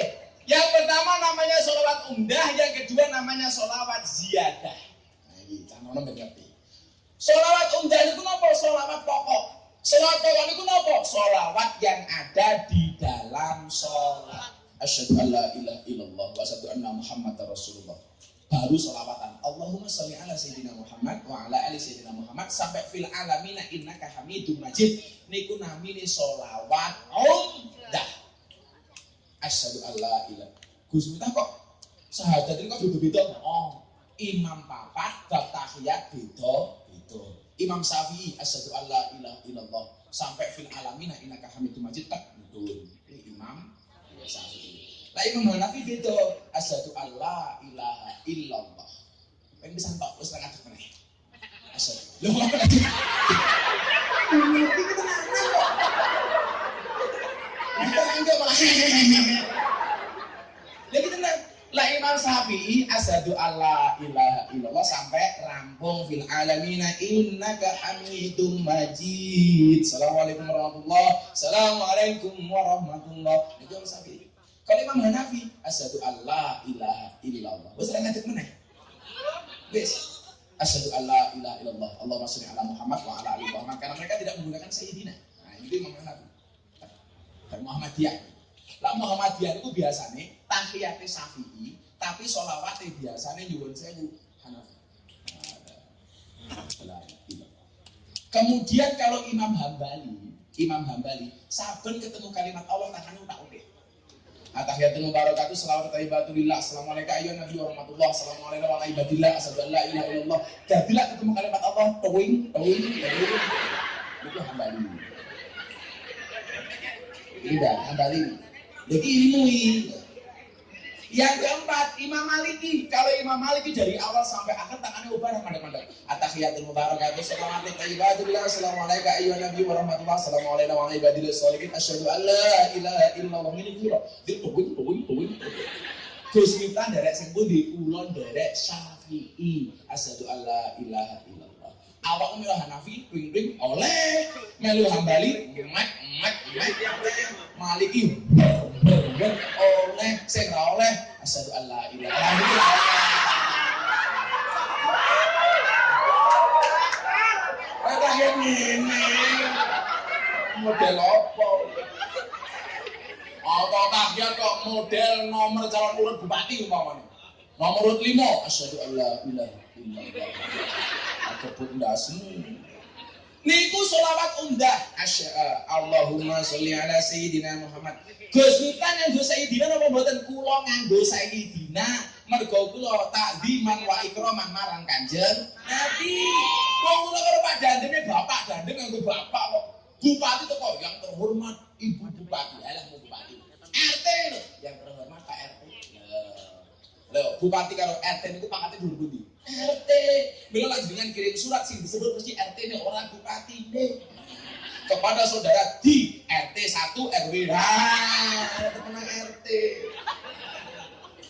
Yang pertama namanya sholawat umdah, yang kedua namanya sholawat ziyadah. Ngerti. Sholawat umdah itu apa? Sholawat pokok. Sholawat pokok itu apa? Sholawat yang ada di dalam sholat. Asyhadu an la ilaha illallah wa asyhadu anna Muhammadar Rasulullah. Baru sholawatan. Allahumma sholli ala sayyidina Muhammad wa ala ali sayyidina Muhammad sampai fil alamina innaka hamidum majid. Niku namine sholawat umdah. Asyhadu an la ilaha. Gus kok sahadat ini kok beda-beda. Oh, imam papat bab tahiyat beda beda. Imam Syafi'i asyhadu an la ilaha illallah sampai fil alamina innaka hamidum majid tak betul. Ini imam Syafi'i. Lah Imam Hanafi beda asyhadu an la ilaha illallah. Pengen bisa entok wis ra ngadeg meneh. Asyhadu. Lho kok iki kita malah. Lagi tenang. Lah Imam Syafi'i asyhadu alla ilaha illallah sampai rampung fil alamina innaka hamidum majid. Assalamualaikum warahmatullahi Assalamualaikum warahmatullahi Itu Imam Syafi'i. Kalau Imam Hanafi asyhadu alla ilaha illallah. Wis ra ngadeg meneh. Wis. Asyhadu alla ilaha illallah. Allahumma sholli ala Muhammad wa ala ali Muhammad. Karena mereka tidak menggunakan sayyidina. Nah, itu Imam Hanafi. Dan Muhammadiyah. Lah Muhammadiyah itu biasanya tahiyate Syafi'i, tapi sholawatnya biasanya nyuwun sewu. Hanafi. Kemudian kalau Imam Hambali, Imam Hambali, saben ketemu kalimat Allah tangannya tak udah. Atahiyatul mubarakatuh selawat taibatulillah. Assalamualaikum ayyuhan nabi warahmatullah. Assalamualaikum warahmatullahi wabarakatuh. Asyhadu Jadilah ketemu kalimat Allah Tawing, tawing, tawing. Itu hambali. Ini dah, hambali Jadi ilmu yang keempat, Imam Maliki. Kalau Imam Maliki dari awal sampai akhir tangannya ubah mandek-mandek. Atahiyatul mubarakatuh. Assalamualaikum tayyibatullah. Assalamualaikum ayyuhan nabi wa rahmatullah. Assalamualaikum wa ibadillah sholihin. Asyhadu an la ilaha illallah. Ini kira. Dia tungguin, tungguin, tungguin. Gus Miftah derek sing pundi? Kulon derek Syafi'i. Asyhadu an la ilaha illallah. Awak melu Hanafi, ping oleh melu Hambali, mek mek mek. Maliki oleh sing oleh asyhadu an la ilaha illallah. Ora ngene. Model apa? Auto tahiyat kok model nomor calon urut bupati umpamanya. Nomor urut 5, asyhadu ilaha illallah. Aku pun ndasmu. Niku sholawat undah. Asya, Allahumma sholli ala Sayyidina Muhammad. Gus Miftah nganggo Sayyidina napa mboten kula nganggo Sayyidina mergo kula takdiman wa ikraman marang Kanjeng Nabi. Wong kula karo Pak Dandene bapak Dandeng nganggo bapak kok. Bupati teko yang terhormat Ibu Bupati. Alah Bupati. RT lho, yang terhormat Pak RT. Lho, Bupati karo RT niku pangkatnya dulu pundi? RT. Mila lagi dengan kirim surat sing disebut mesti RT ini orang Bupati nih. Kepada saudara di RT 1 RW. Nah, tenang RT.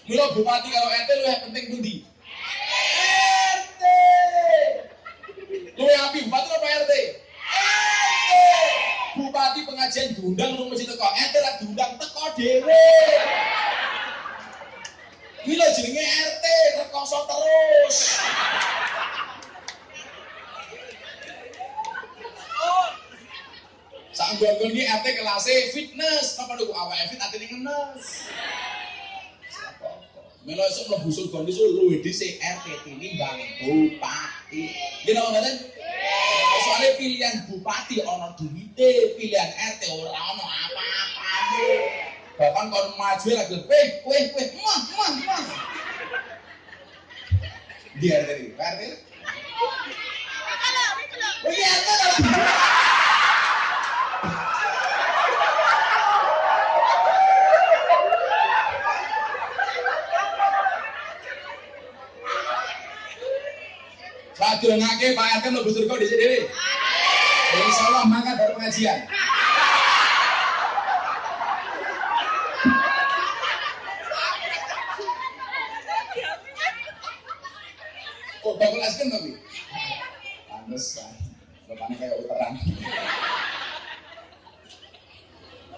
Mila Bupati karo RT lu yang penting pundi? RT. Lu yang api Bupati apa RT? RT. Bupati pengajian diundang lu mesti teko. RT lah diundang teko Mila jenenge RT rekoso terus. Sak nggon iki RT kelasé fitness, apa niku awake fit atine ngenes. Melo esuk mlebu surga niku luwih dhisik RT tinimbang bupati. Nggih napa mboten? Soalnya pilihan bupati ana duwite, pilihan RT ora ana apa-apane. Bahkan kon maju lagi, weh, weh, weh, mah, mah, mah. Di RT ini, Pak RT. Oh iya, Sadurungake Pak RT mlebu surga dhisik dhewe. Insyaallah mangkat dari pengajian. Es krim tapi. Pantesan. Bapaknya kayak uteran.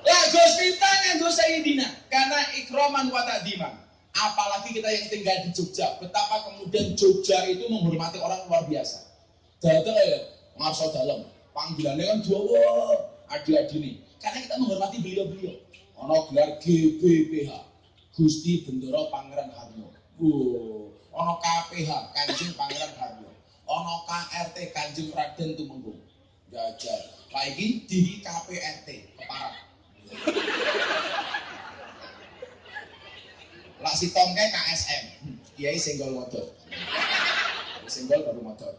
Lah Gus Minta nganggo Sayyidina karena ikroman wa ta'diman. Apalagi kita yang tinggal di Jogja, betapa kemudian Jogja itu menghormati orang luar biasa. Datang ya, ngarso dalam, panggilannya kan Jawa, adi-adi nih. Karena kita menghormati beliau-beliau. Ono gelar GBPH, Gusti Bendoro Pangeran Haryo. Wow. Ono KPH, Kanjeng Pangeran Haryo. Ono KRT Kanjeng Raden Tumenggung. Jajar. Lagi di KPRT, keparat. Lah si tongke KSM, kiai senggol motor. Senggol baru motor.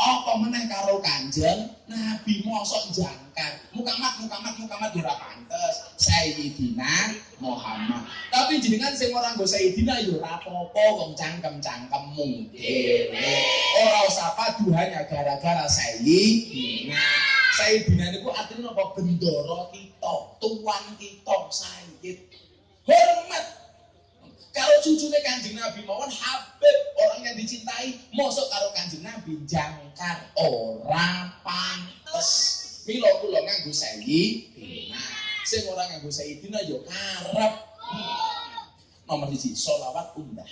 Apa meneh karo kanjeng Nabi mosok jangkar. Mukamat mukamat mukamat ora pantes. Sayyidina Muhammad. Tapi jenengan sing ora nggo Sayyidina ya ora apa-apa wong cangkem-cangkemmu dhewe. Ora usah padu hanya gara-gara Sayyidina. Sayyidina niku artinya apa? Bendoro kita, tuan kita, Sayyid. Hormat kalau cucunya kanjeng Nabi mawon Habib orang yang dicintai mosok karo kanjeng Nabi jangkar ora pantes. Milo kula nganggo sayyidina sing ora nganggo sayyidina yo karep. Nomor siji solawat undah.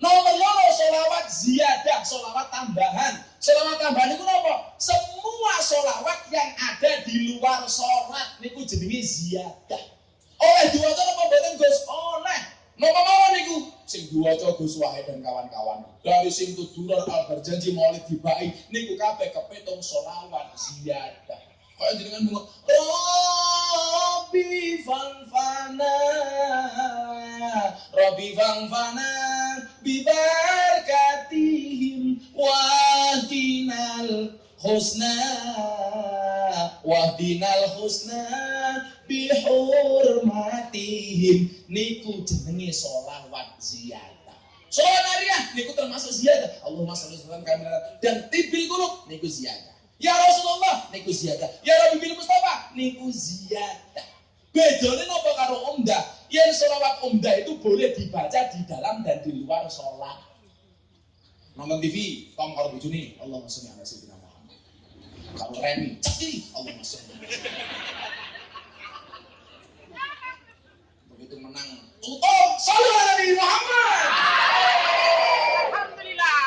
Nomor loro solawat ziyadah solawat tambahan. Solawat tambahan itu apa? Semua solawat yang ada di luar sholat niku jenenge ziyadah. Oleh diwaca apa? Mboten Gus? Oleh Napa mawon niku sing diwaca Gus Wahid dan kawan-kawan. Dari sing tuduran al berjanji maulid dibai niku kabeh kepetung selawat ziyadah. Kaya jenengan bunga Rabbi fanfana Rabbi fanfana bibarkatihim wahdinal husna wahdinal husna bihurmatihim. Niku jenenge sholawat ziyadah. Sholawat nariyah niku termasuk ziyadah. Allahumma sholli wa sallim dan tibil kuluk niku ziyadah. Ya Rasulullah niku ziyadah. Ya Rabbi bil Mustafa niku ziyadah. Bedanya nopo karo umdah yang sholawat umdah itu boleh dibaca di dalam dan di luar sholat. Nonton TV karo bojone. Allahumma sholli ala sayyidina Karo Reni cekli Allahumma sholli begitu menang tutup ala Nabi Muhammad Alhamdulillah.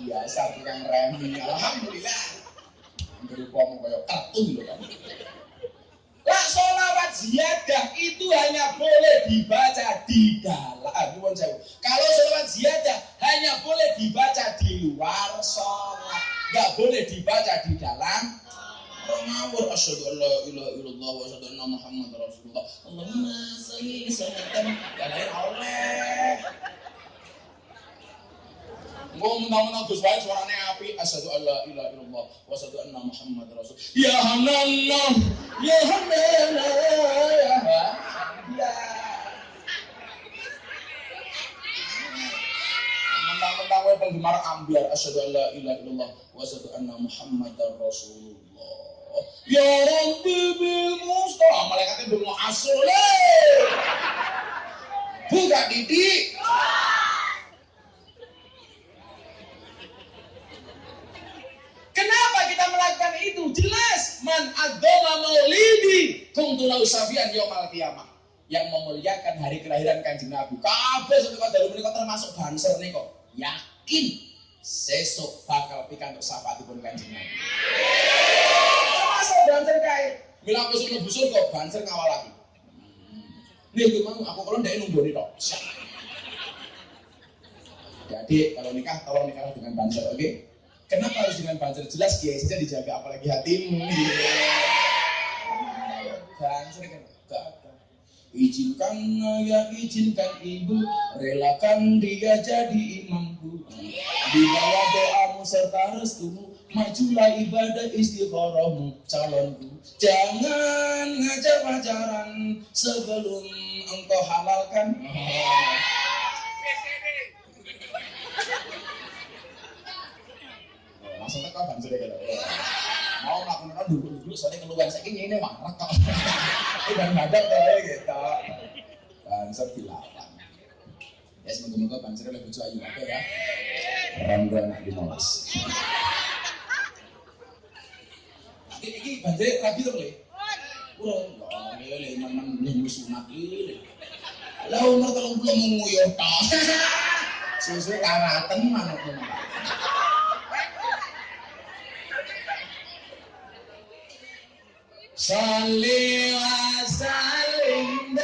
biasa tukang Reni Alhamdulillah Hampir kayak kartun loh kan lah itu hanya boleh dibaca di dalam. Ah. Kalau sholawat ziyadah hanya boleh dibaca di luar sholat, nggak boleh dibaca di dalam ngawur asyhadu an la ilaha illallah wa asyhadu anna muhammadar rasulullah. Allahumma shalli salatan ya lain oleh Engko mentang-mentang Gus wae suarane api. Asyhadu an la ilaha illallah wa asyhadu anna muhammadar rasul. Ya hanallah ya hanallah ya ya mentang-mentang wae penggemar ambiar. Asyhadu an la ilaha illallah wa asyhadu anna muhammadar rasulullah. Ya Rabbi bil Mustafa. Malaikatnya belum asole. Buka didik. Kita melakukan itu? Jelas man agama maulidi kuntu lau safian yaumul kiamah. Yang memuliakan hari kelahiran Kanjeng Nabi. Kabeh sing kok dalu menika termasuk banser kok. Yakin sesuk bakal pikantuk syafaatipun Kanjeng Nabi. Termasuk banser kae. Mila aku sing mlebu surga banser ngawal lagi. Nih, gue mau aku kalau ndak nunggu nih tok. Jadi kalau nikah tolong nikah dengan banser, oke? Okay? Kenapa harus dengan banser? Jelas kiai saja dijaga, apalagi hatimu. Banser kan. Izinkan ya izinkan ibu, relakan dia jadi imamku. Di bawah doamu serta restumu, majulah ibadah istikharahmu calonku. Jangan ngajar pacaran sebelum engkau halalkan. Langsung teko ban sudah gitu. Mau melakukan dulu dulu soalnya keluar saya ini marah kok. Dan ada tele gitu. Banser dilawan. Ya semoga-moga banser lebih bojo ayu apa ya. Rangga anak dimolas. Iki banser rabi to le. Urung, ya le memang belum sunat iki. Lah umur 30 mau nguyuh tok. Susu karaten manut Salli wa sallim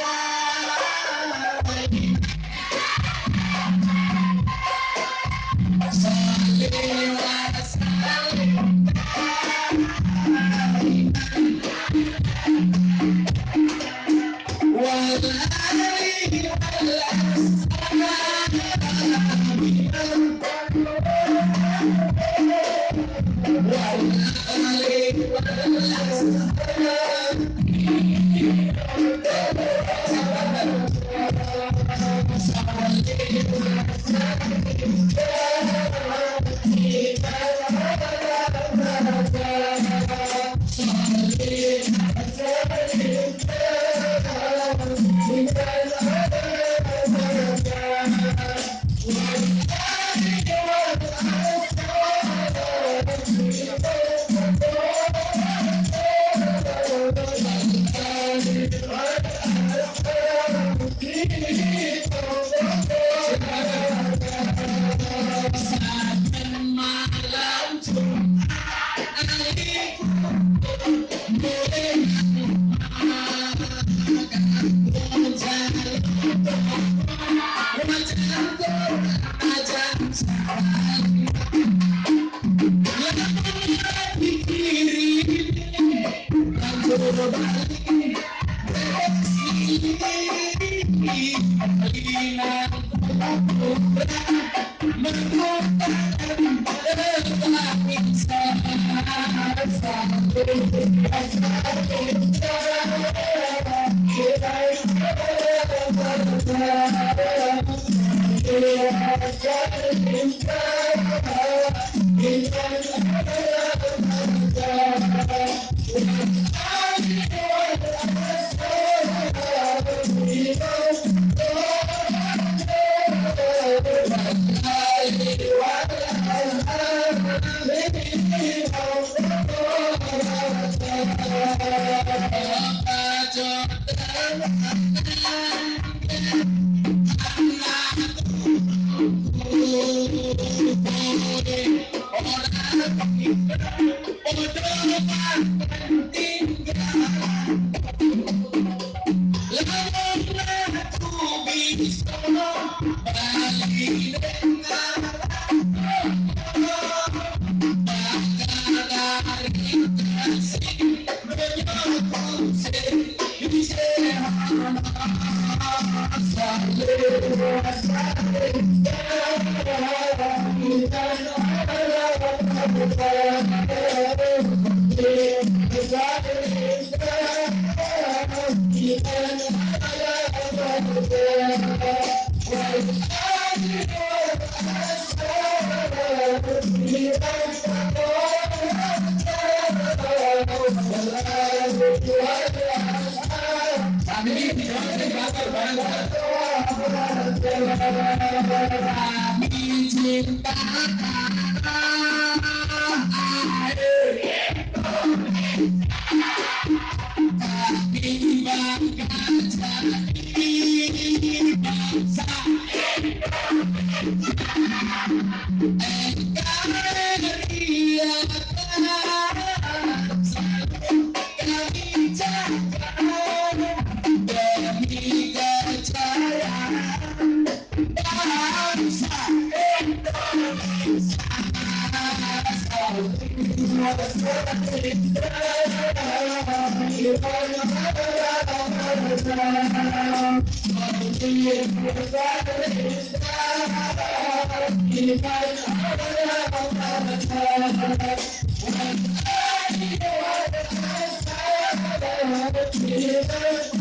Muhammad.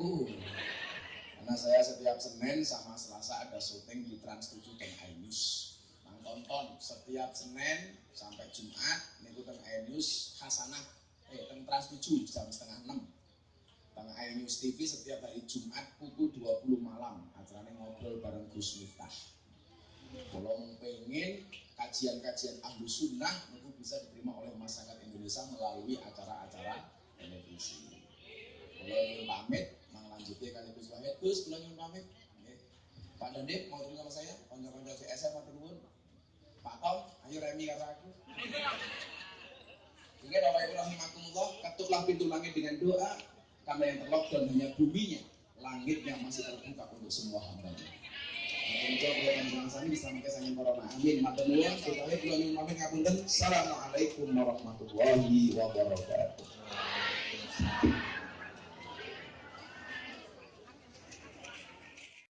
Aku. Karena saya setiap Senin sama Selasa ada syuting di Trans 7 dan iNews. Mang tonton setiap Senin sampai Jumat niku teng iNews Hasanah eh teng Trans 7 jam setengah 6 teng iNews TV setiap hari Jumat pukul 20 malam acaranya ngobrol bareng Gus Miftah kalau pengen kajian-kajian ahlu sunnah itu bisa diterima oleh masyarakat Indonesia melalui acara-acara televisi kalau ingin pamit lanjutnya kali Gus Wahid Gus kalau ingin pamit. Pak Dandim mau ketemu sama saya konco-konco CSM atau nuwun Pak Tom ayo remi kata aku sehingga Bapak Ibu Rahimakumullah ketuklah pintu langit dengan doa karena yang terlockdown hanya buminya langitnya masih terbuka untuk semua hambanya corona. Amin. Nyuwun pamit. Assalamualaikum warahmatullahi wabarakatuh.